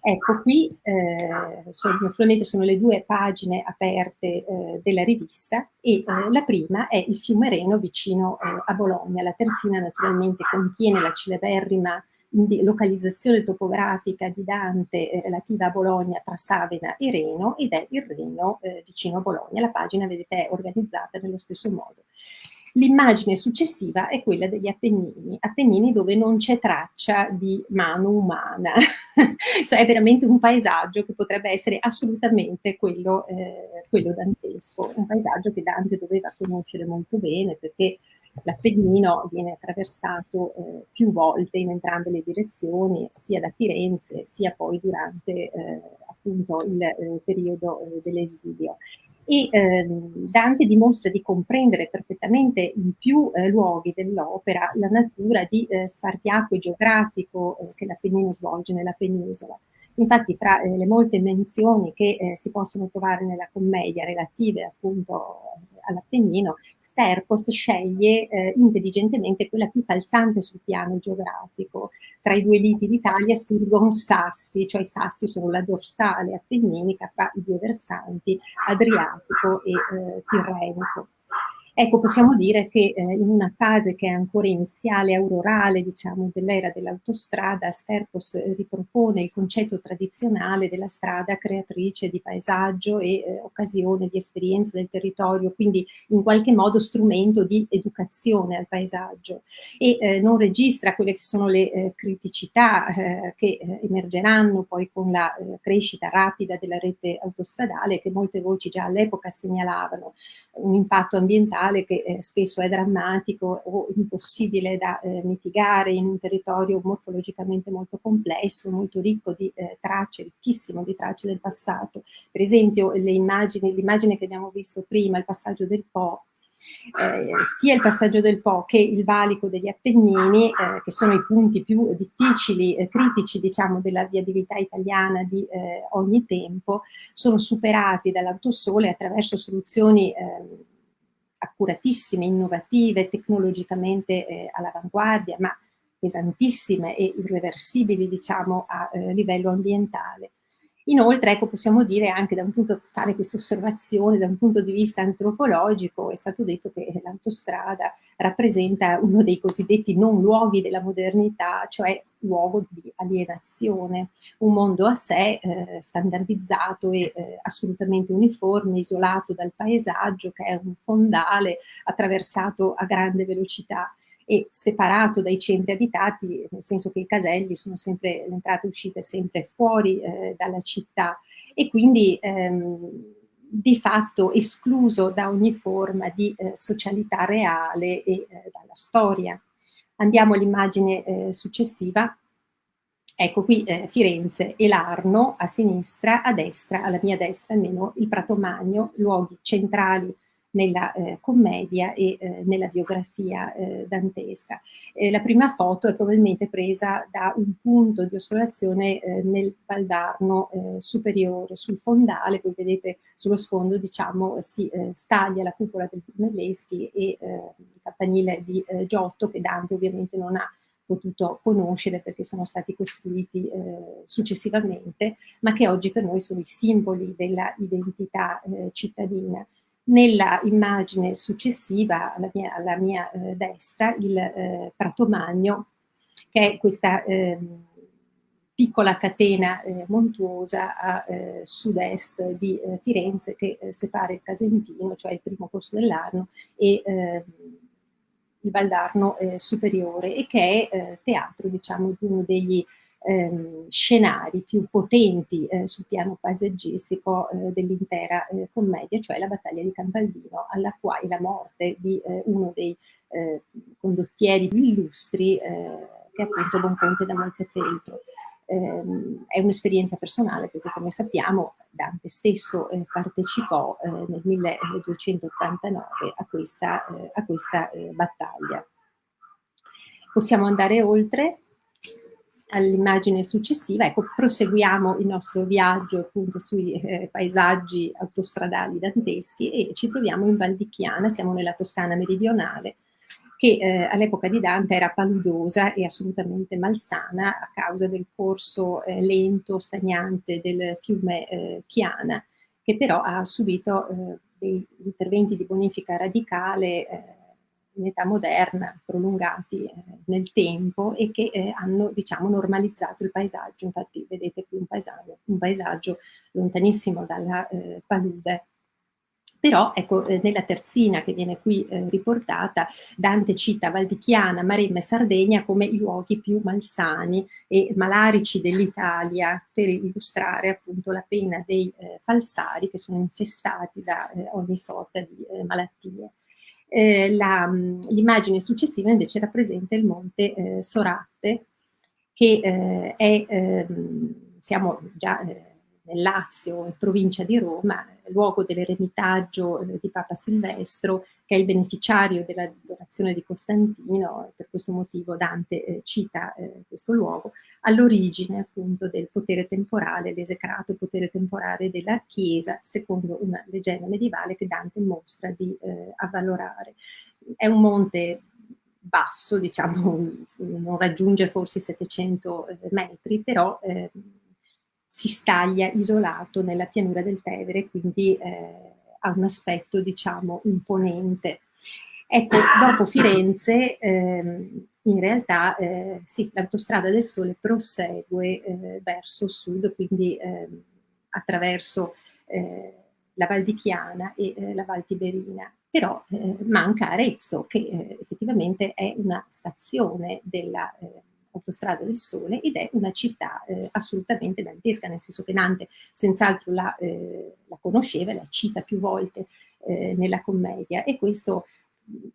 Ecco, qui eh, sono, naturalmente sono le due pagine aperte eh, della rivista e eh, la prima è il fiume Reno vicino eh, a Bologna. La terzina naturalmente contiene la celeberrima localizzazione topografica di Dante relativa a Bologna tra Savena e Reno ed è il Reno vicino a Bologna. La pagina, vedete, è organizzata nello stesso modo. L'immagine successiva è quella degli Appennini, Appennini dove non c'è traccia di mano umana, cioè è veramente un paesaggio che potrebbe essere assolutamente quello, eh, quello dantesco, un paesaggio che Dante doveva conoscere molto bene perché l'Appennino viene attraversato eh, più volte in entrambe le direzioni, sia da Firenze sia poi durante eh, appunto il eh, periodo eh, dell'esilio e ehm, Dante dimostra di comprendere perfettamente in più eh, luoghi dell'opera la natura di eh, spartiacque geografico eh, che l'Appennino svolge nella penisola. Infatti tra eh, le molte menzioni che eh, si possono trovare nella commedia relative appunto all'Appennino, Sterpos sceglie eh, intelligentemente quella più calzante sul piano geografico. Tra i due liti d'Italia surgono sassi, cioè i sassi sono la dorsale appenninica fra i due versanti, Adriatico e eh, Tirrenico. Ecco, possiamo dire che eh, in una fase che è ancora iniziale, aurorale, diciamo, dell'era dell'autostrada, Sterpos ripropone il concetto tradizionale della strada creatrice di paesaggio e eh, occasione di esperienza del territorio, quindi in qualche modo strumento di educazione al paesaggio. E eh, non registra quelle che sono le eh, criticità eh, che eh, emergeranno poi con la crescita rapida della rete autostradale che molte voci già all'epoca segnalavano, un impatto ambientale ambientale che eh, spesso è drammatico o impossibile da eh, mitigare in un territorio morfologicamente molto complesso, molto ricco di eh, tracce, ricchissimo di tracce del passato. Per esempio l'immagine che abbiamo visto prima, il passaggio del Po, eh, sia il passaggio del Po che il valico degli Appennini, eh, che sono i punti più difficili, eh, critici diciamo della viabilità italiana di eh, ogni tempo, sono superati dall'autosole attraverso soluzioni ehm, accuratissime, innovative, tecnologicamente eh, all'avanguardia, ma pesantissime e irreversibili, diciamo, a eh, livello ambientale. Inoltre, ecco, possiamo dire anche da un punto, fare questa osservazione da un punto di vista antropologico, è stato detto che l'autostrada rappresenta uno dei cosiddetti non luoghi della modernità, cioè luogo di alienazione, un mondo a sé eh, standardizzato e eh, assolutamente uniforme, isolato dal paesaggio che è un fondale attraversato a grande velocità e separato dai centri abitati, nel senso che i caselli sono sempre, entrate e uscite sempre fuori eh, dalla città e quindi ehm, di fatto escluso da ogni forma di eh, socialità reale e eh, dalla storia. Andiamo all'immagine eh, successiva. Ecco qui eh, Firenze e l'Arno a sinistra, a destra, alla mia destra almeno, il Prato Magno, luoghi centrali nella eh, commedia e eh, nella biografia eh, dantesca. Eh, la prima foto è probabilmente presa da un punto di osservazione eh, nel Valdarno eh, superiore, sul fondale, voi vedete sullo sfondo diciamo si staglia la cupola del Brunelleschi e il campanile di Giotto che Dante ovviamente non ha potuto conoscere perché sono stati costruiti eh, successivamente, ma che oggi per noi sono i simboli della identità eh, cittadina. Nella immagine successiva, alla mia, alla mia eh, destra, il eh, Prato Magno, che è questa eh, piccola catena eh, montuosa a eh, sud-est di eh, Firenze che separa il Casentino, cioè il primo corso dell'Arno, e ehm, il Valdarno superiore e che è teatro diciamo, di uno degli ehm, scenari più potenti eh, sul piano paesaggistico eh, dell'intera eh, commedia, cioè la battaglia di Campaldino, alla quale la morte di eh, uno dei eh, condottieri più illustri, eh, che è appunto Bonconte da Montefeltro. Ehm, è un'esperienza personale perché come sappiamo Dante stesso partecipò nel 1289 a questa, a questa battaglia. Possiamo andare oltre all'immagine successiva, ecco, proseguiamo il nostro viaggio appunto sui eh, paesaggi autostradali danteschi e ci troviamo in Val di Chiana, siamo nella Toscana meridionale, che eh, all'epoca di Dante era paludosa e assolutamente malsana a causa del corso eh, lento, stagnante del fiume eh, Chiana, che però ha subito eh, dei interventi di bonifica radicale eh, in età moderna, prolungati eh, nel tempo e che eh, hanno diciamo, normalizzato il paesaggio. Infatti vedete qui un paesaggio, un paesaggio lontanissimo dalla eh, palude. Però ecco, eh, nella terzina che viene qui eh, riportata, Dante cita Valdichiana, Maremma e Sardegna come i luoghi più malsani e malarici dell'Italia per illustrare appunto la pena dei eh, falsari che sono infestati da ogni sorta di malattie. Eh, l'immagine successiva invece rappresenta il monte eh, Soratte, che eh, è, ehm, siamo già eh, nel Lazio, in provincia di Roma, luogo dell'eremitaggio eh, di Papa Silvestro, che è il beneficiario della donazione di Costantino, per questo motivo Dante eh, cita eh, questo luogo, all'origine appunto del potere temporale, l'esecrato potere temporale della Chiesa, secondo una leggenda medievale che Dante mostra di eh, avvalorare. È un monte basso, diciamo, non raggiunge forse 700 eh, metri, però eh, si staglia isolato nella pianura del Tevere, quindi eh, ha un aspetto, diciamo, imponente. Ecco, dopo Firenze, ehm, in realtà, eh, sì, l'autostrada del Sole prosegue eh, verso sud, quindi ehm, attraverso eh, la Val di Chiana e eh, la Val Tiberina. Però eh, manca Arezzo, che effettivamente è una stazione della Autostrada del Sole ed è una città eh, assolutamente dantesca, nel senso che Dante senz'altro la, eh, la, conosceva, la cita più volte eh, nella commedia e questo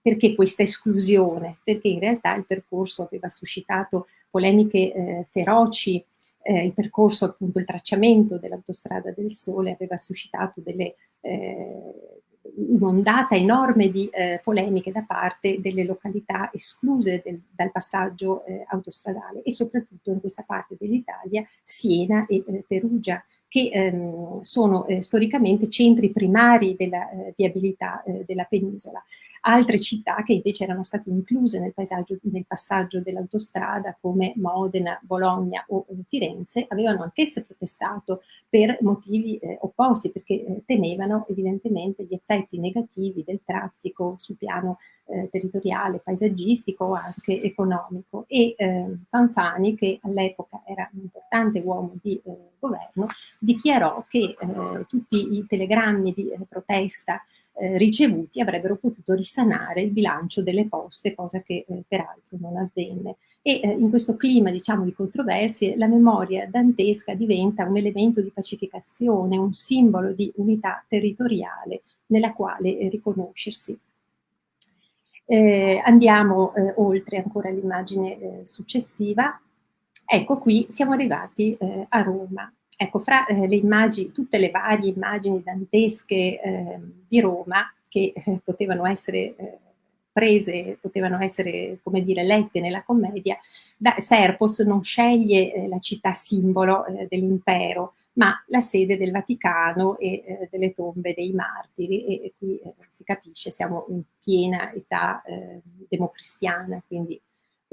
perché questa esclusione? Perché in realtà il percorso aveva suscitato polemiche eh, feroci, eh, il percorso appunto, il tracciamento dell'autostrada del Sole aveva suscitato delle eh, un'ondata enorme di eh, polemiche da parte delle località escluse del, dal passaggio eh, autostradale e soprattutto in questa parte dell'Italia, Siena e eh, Perugia, che ehm, sono eh, storicamente centri primari della eh, viabilità eh, della penisola. Altre città che invece erano state incluse nel, nel passaggio dell'autostrada come Modena, Bologna o Firenze avevano anch'esse protestato per motivi eh, opposti perché eh, temevano evidentemente gli effetti negativi del traffico sul piano eh, territoriale, paesaggistico o anche economico. E eh, Fanfani, che all'epoca era un importante uomo di eh, governo, dichiarò che eh, tutti i telegrammi di eh, protesta eh, ricevuti avrebbero potuto risanare il bilancio delle poste, cosa che peraltro non avvenne. E in questo clima diciamo, di controversie la memoria dantesca diventa un elemento di pacificazione, un simbolo di unità territoriale nella quale riconoscersi. Eh, andiamo eh, oltre ancora all'immagine eh, successiva. Ecco qui siamo arrivati eh, a Roma. Ecco, fra eh, le immagini, tutte le varie immagini dantesche ehm, di Roma che eh, potevano essere prese, potevano essere, come dire, lette nella commedia, da Serpos non sceglie la città simbolo dell'impero, ma la sede del Vaticano e eh, delle tombe dei martiri. E, e qui eh, si capisce, siamo in piena età eh, democristiana, quindi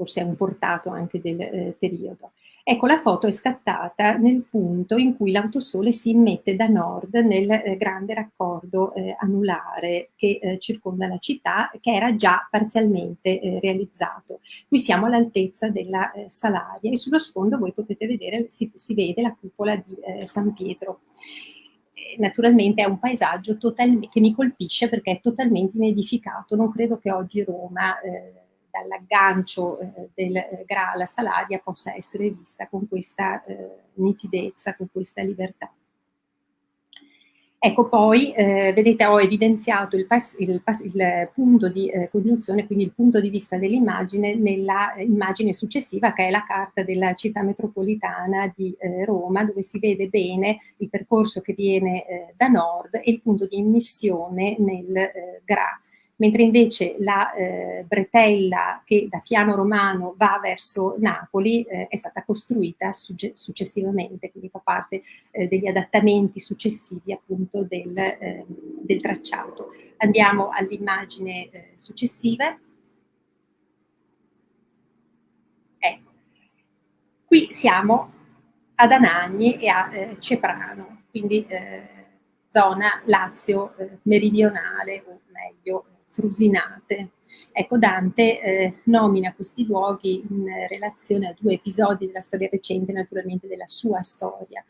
forse è un portato anche del eh, periodo. Ecco, la foto è scattata nel punto in cui l'autosole si immette da nord nel eh, grande raccordo eh, anulare che eh, circonda la città, che era già parzialmente eh, realizzato. Qui siamo all'altezza della eh, Salaria e sullo sfondo voi potete vedere, si, si vede la cupola di San Pietro naturalmente è un paesaggio che mi colpisce perché è totalmente inedificato. Non credo che oggi Roma eh, dall'aggancio eh, del eh, Gra alla Salaria possa essere vista con questa eh, nitidezza, con questa libertà. Ecco poi, eh, vedete, ho evidenziato il, il, il punto di eh, congiunzione, quindi il punto di vista dell'immagine nella immagine successiva che è la carta della città metropolitana di eh, Roma, dove si vede bene il percorso che viene eh, da nord e il punto di immissione nel eh, Gra mentre invece la eh, bretella che da Fiano Romano va verso Napoli eh, è stata costruita successivamente, quindi fa parte eh, degli adattamenti successivi appunto del, ehm, del tracciato. Andiamo all'immagine eh, successiva. Ecco, qui siamo ad Anagni e a eh, Ceprano, quindi eh, zona Lazio meridionale o meglio frusinate. Ecco, Dante eh, nomina questi luoghi in relazione a due episodi della storia recente, naturalmente della sua storia.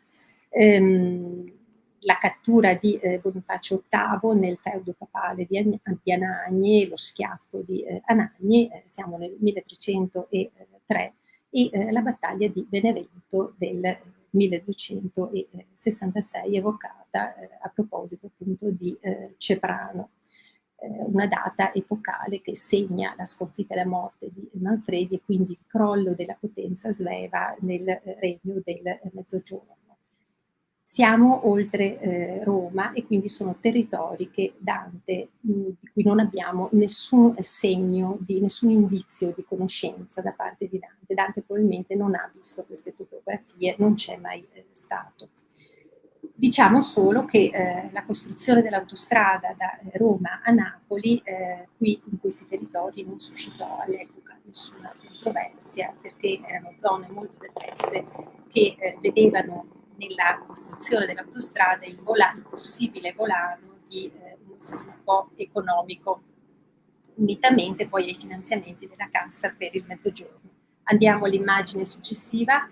Ehm, la cattura di eh, Bonifacio VIII nel feudo papale di, di Anagni, lo schiaffo di eh, Anagni, eh, siamo nel 1303, e eh, la battaglia di Benevento del 1266, evocata eh, a proposito appunto di Ceprano. Eh, una data epocale che segna la sconfitta e la morte di Manfredi e quindi il crollo della potenza sveva nel regno del Mezzogiorno. Siamo oltre eh, Roma e quindi sono territori che Dante, di cui non abbiamo nessun segno, di, nessun indizio di conoscenza da parte di Dante. Dante probabilmente non ha visto queste topografie, non c'è mai eh, stato. Diciamo solo che eh, la costruzione dell'autostrada da Roma a Napoli, eh, qui in questi territori, non suscitò all'epoca nessuna controversia perché erano zone molto depresse che eh, vedevano nella costruzione dell'autostrada il, il possibile volano di eh, uno sviluppo economico, unitamente poi ai finanziamenti della Cassa per il Mezzogiorno. Andiamo all'immagine successiva.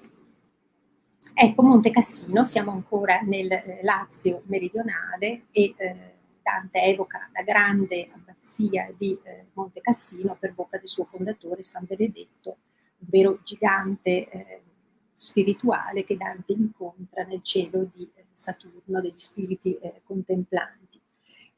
Ecco Monte Cassino, siamo ancora nel eh, Lazio meridionale e eh, Dante evoca la grande abbazia di eh, Monte Cassino per bocca del suo fondatore San Benedetto, vero gigante eh, spirituale che Dante incontra nel cielo di eh, Saturno, degli spiriti eh, contemplanti.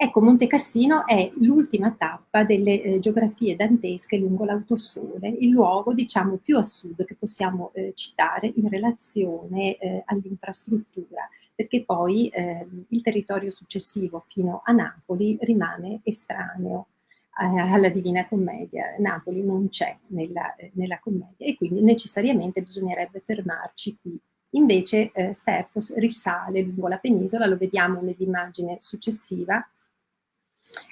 Ecco, Monte Cassino è l'ultima tappa delle eh, geografie dantesche lungo l'autosole, il luogo diciamo più a sud che possiamo eh, citare in relazione eh, all'infrastruttura, perché poi ehm, il territorio successivo fino a Napoli rimane estraneo alla Divina Commedia. Napoli non c'è nella, nella, commedia e quindi necessariamente bisognerebbe fermarci qui. Invece eh, Sterpos risale lungo la penisola, lo vediamo nell'immagine successiva,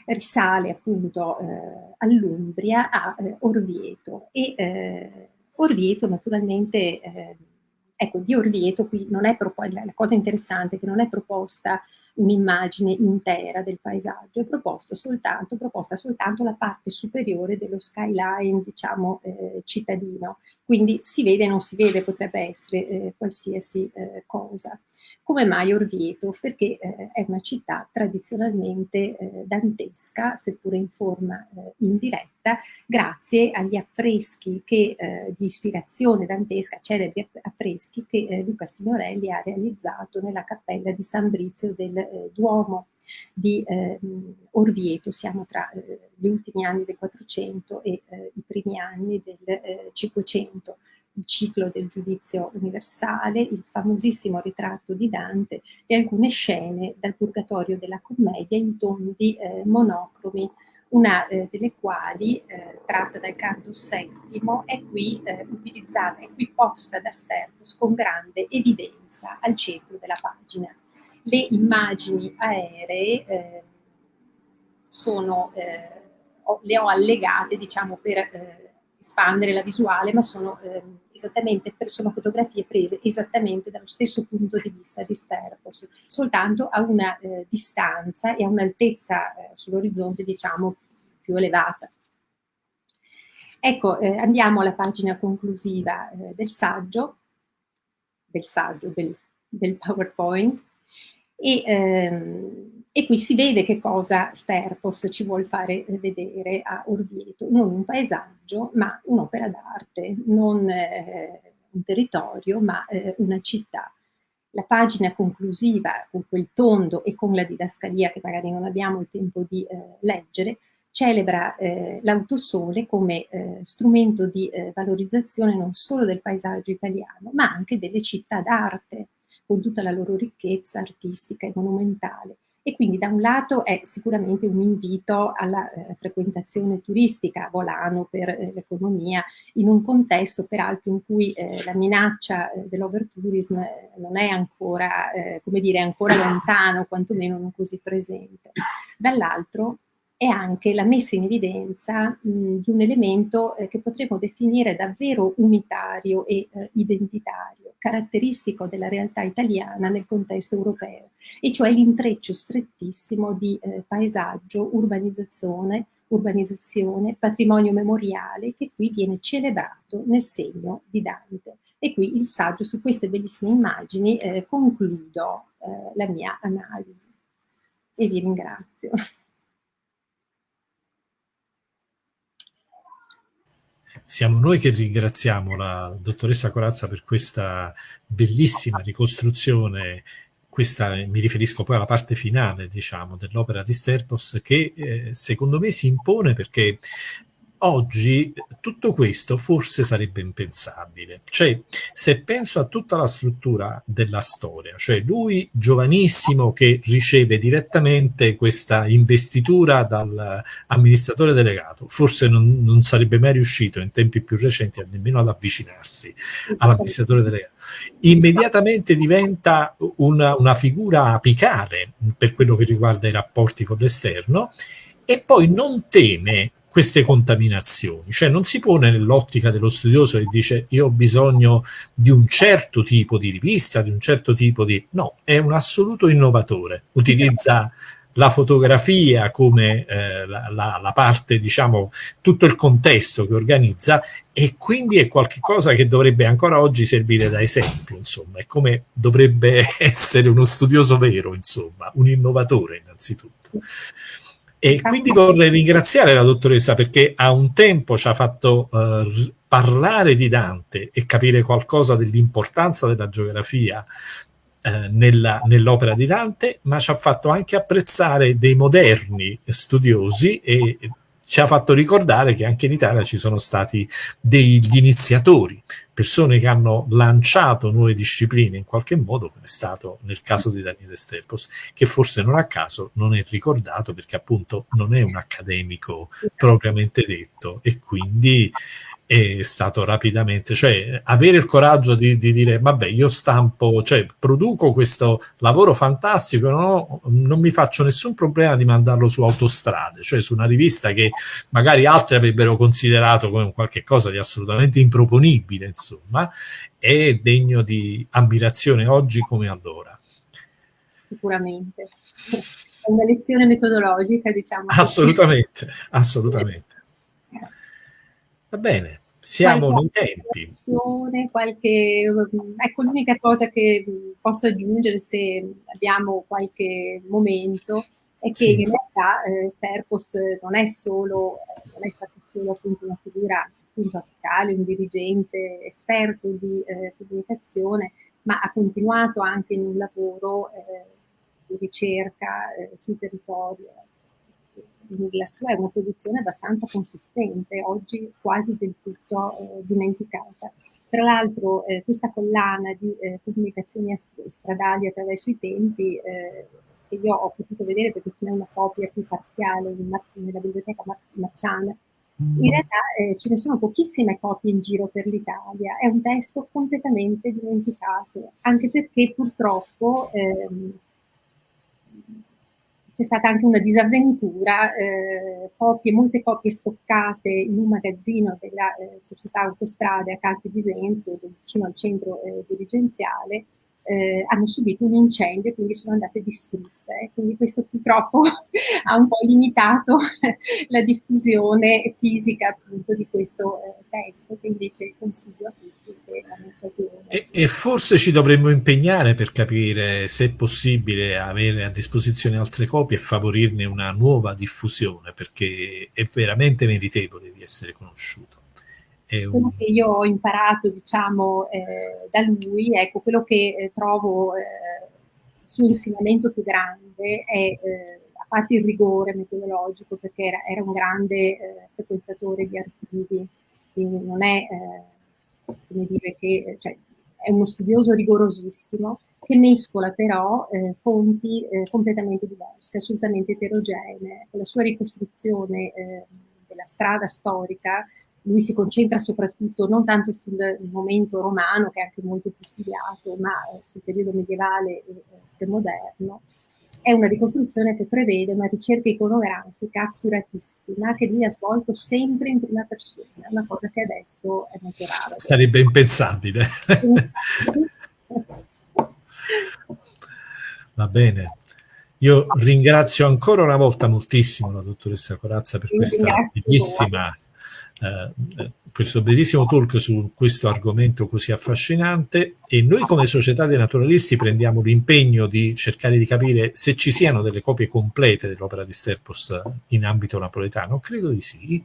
risale appunto eh, all'Umbria, a eh, Orvieto e eh, Orvieto naturalmente, eh, ecco di Orvieto qui non è proposta, la cosa interessante è che non è proposta un'immagine intera del paesaggio, è proposto soltanto, proposta soltanto la parte superiore dello skyline, diciamo, eh, cittadino. Quindi si vede o non si vede, potrebbe essere eh, qualsiasi eh, cosa. Come mai Orvieto? Perché eh, è una città tradizionalmente eh, dantesca, seppure in forma eh, indiretta, grazie agli affreschi che, eh, di ispirazione dantesca, celebri affreschi che eh, Luca Signorelli ha realizzato nella cappella di San Brizio del eh, Duomo di Orvieto. Siamo tra gli ultimi anni del 400 e i primi anni del 500 il ciclo del giudizio universale, il famosissimo ritratto di Dante e alcune scene dal Purgatorio della Commedia in tondi eh, monocromi, una eh, delle quali, eh, tratta dal canto settimo, è qui eh, utilizzata, è qui posta da Sterpos con grande evidenza al centro della pagina. Le immagini aeree eh, sono, eh, ho, le ho allegate diciamo, per espandere la visuale, ma sono eh, esattamente, sono fotografie prese esattamente dallo stesso punto di vista di Sterpos, soltanto a una eh, distanza e a un'altezza eh, sull'orizzonte, diciamo, più elevata. Ecco, eh, andiamo alla pagina conclusiva eh, del saggio, del saggio, del, del PowerPoint, e ehm, e qui si vede che cosa Sterpos ci vuole fare vedere a Orvieto, non un paesaggio, ma un'opera d'arte, non eh, un territorio, ma eh, una città. La pagina conclusiva, con quel tondo e con la didascalia che magari non abbiamo il tempo di eh, leggere, celebra eh, l'autosole come eh, strumento di eh, valorizzazione non solo del paesaggio italiano, ma anche delle città d'arte, con tutta la loro ricchezza artistica e monumentale e quindi da un lato è sicuramente un invito alla eh, frequentazione turistica a volano per eh, l'economia in un contesto peraltro in cui eh, la minaccia eh, dell'overtourism eh, non è ancora, eh, come dire, ancora lontano, quantomeno non così presente. Dall'altro è anche la messa in evidenza mh, di un elemento eh, che potremmo definire davvero unitario e eh, identitario, caratteristico della realtà italiana nel contesto europeo, e cioè l'intreccio strettissimo di eh, paesaggio, urbanizzazione, urbanizzazione, patrimonio memoriale che qui viene celebrato nel segno di Dante. E qui il saggio su queste bellissime immagini eh, concludo eh, la mia analisi e vi ringrazio. Siamo noi che ringraziamo la dottoressa Corazza per questa bellissima ricostruzione, questa, mi riferisco poi alla parte finale, diciamo, dell'opera di Sterpos, che eh, secondo me si impone perché oggi tutto questo forse sarebbe impensabile. Cioè, se penso a tutta la struttura della storia, cioè lui giovanissimo che riceve direttamente questa investitura dall'amministratore delegato, forse non, non, sarebbe mai riuscito in tempi più recenti nemmeno ad avvicinarsi all'amministratore delegato. Immediatamente diventa una, una figura apicale per quello che riguarda i rapporti con l'esterno e poi non teme queste contaminazioni, cioè non si pone nell'ottica dello studioso che dice io ho bisogno di un certo tipo di rivista, di un certo tipo di... no, è un assoluto innovatore, utilizza la fotografia come eh, la, la, la, parte, diciamo, tutto il contesto che organizza e quindi è qualcosa che dovrebbe ancora oggi servire da esempio, insomma, è come dovrebbe essere uno studioso vero, insomma, un innovatore innanzitutto. E quindi vorrei ringraziare la dottoressa perché a un tempo ci ha fatto uh, parlare di Dante e capire qualcosa dell'importanza della geografia nella, nell'opera di Dante, ma ci ha fatto anche apprezzare dei moderni studiosi e ci ha fatto ricordare che anche in Italia ci sono stati degli iniziatori, persone che hanno lanciato nuove discipline in qualche modo, come è stato nel caso di Daniele Sterpos, che forse non a caso non è ricordato perché appunto non è un accademico propriamente detto. E quindi è stato rapidamente, cioè avere il coraggio di, di, dire vabbè io stampo, cioè produco questo lavoro fantastico, no? non mi faccio nessun problema di mandarlo su autostrade, cioè su una rivista che magari altri avrebbero considerato come qualche cosa di assolutamente improponibile, insomma, è degno di ammirazione oggi come allora. Sicuramente. È una lezione metodologica, diciamo. Assolutamente, assolutamente. Va bene, siamo nei tempi. Qualche, ecco, l'unica cosa che posso aggiungere se abbiamo qualche momento è che sì. in realtà eh, Serpos non è solo, non è stato solo appunto una figura appunto apicale, un dirigente esperto di eh, comunicazione, ma ha continuato anche in un lavoro eh, di ricerca eh, sul territorio la sua è una produzione abbastanza consistente, oggi quasi del tutto eh, dimenticata. Tra l'altro eh, questa collana di eh, comunicazioni stradali attraverso i tempi, eh, che io ho potuto vedere perché ce n'è una copia più parziale in, nella biblioteca Marciana, in mm. realtà eh, ce ne sono pochissime copie in giro per l'Italia, è un testo completamente dimenticato, anche perché purtroppo ehm, c'è stata anche una disavventura, eh, copie, molte copie stoccate in un magazzino della eh, società autostrade a Calpe Bisenzio, vicino al centro eh, dirigenziale, eh, hanno subito un incendio e quindi sono andate distrutte. Quindi questo purtroppo ha un po' limitato la diffusione fisica appunto di questo eh, testo che invece consiglio a tutti E, e, forse ci dovremmo impegnare per capire se è possibile avere a disposizione altre copie e favorirne una nuova diffusione perché è veramente meritevole di essere conosciuto. Un... Quello che io ho imparato, diciamo, eh, da lui, ecco, quello che eh, trovo eh, il suo insegnamento più grande è, eh, a parte il rigore metodologico, perché era, era un grande eh, frequentatore di archivi, quindi non è, eh, come dire, che cioè, è uno studioso rigorosissimo, che mescola però eh, fonti eh, completamente diverse, assolutamente eterogenee. La sua ricostruzione eh, della strada storica lui si concentra soprattutto non tanto sul momento romano, che è anche molto più studiato, ma eh, sul periodo medievale e premoderno, è una ricostruzione che prevede una ricerca iconografica accuratissima che lui ha svolto sempre in prima persona, una cosa che adesso è molto rara. Sarebbe impensabile. Va bene. Io ringrazio ancora una volta moltissimo la dottoressa Corazza per questa bellissima eh, questo bellissimo talk su questo argomento così affascinante e noi come società dei naturalisti prendiamo l'impegno di cercare di capire se ci siano delle copie complete dell'opera di Sterpos in ambito napoletano, credo di sì,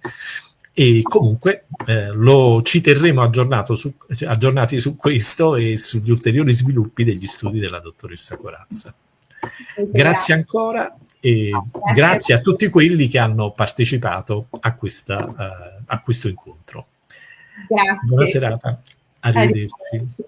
e comunque eh, lo, ci terremo su, aggiornati su questo e sugli ulteriori sviluppi degli studi della dottoressa Corazza. Grazie ancora e grazie a tutti quelli che hanno partecipato a questa uh, a questo incontro. Grazie. Buona serata, arrivederci. arrivederci.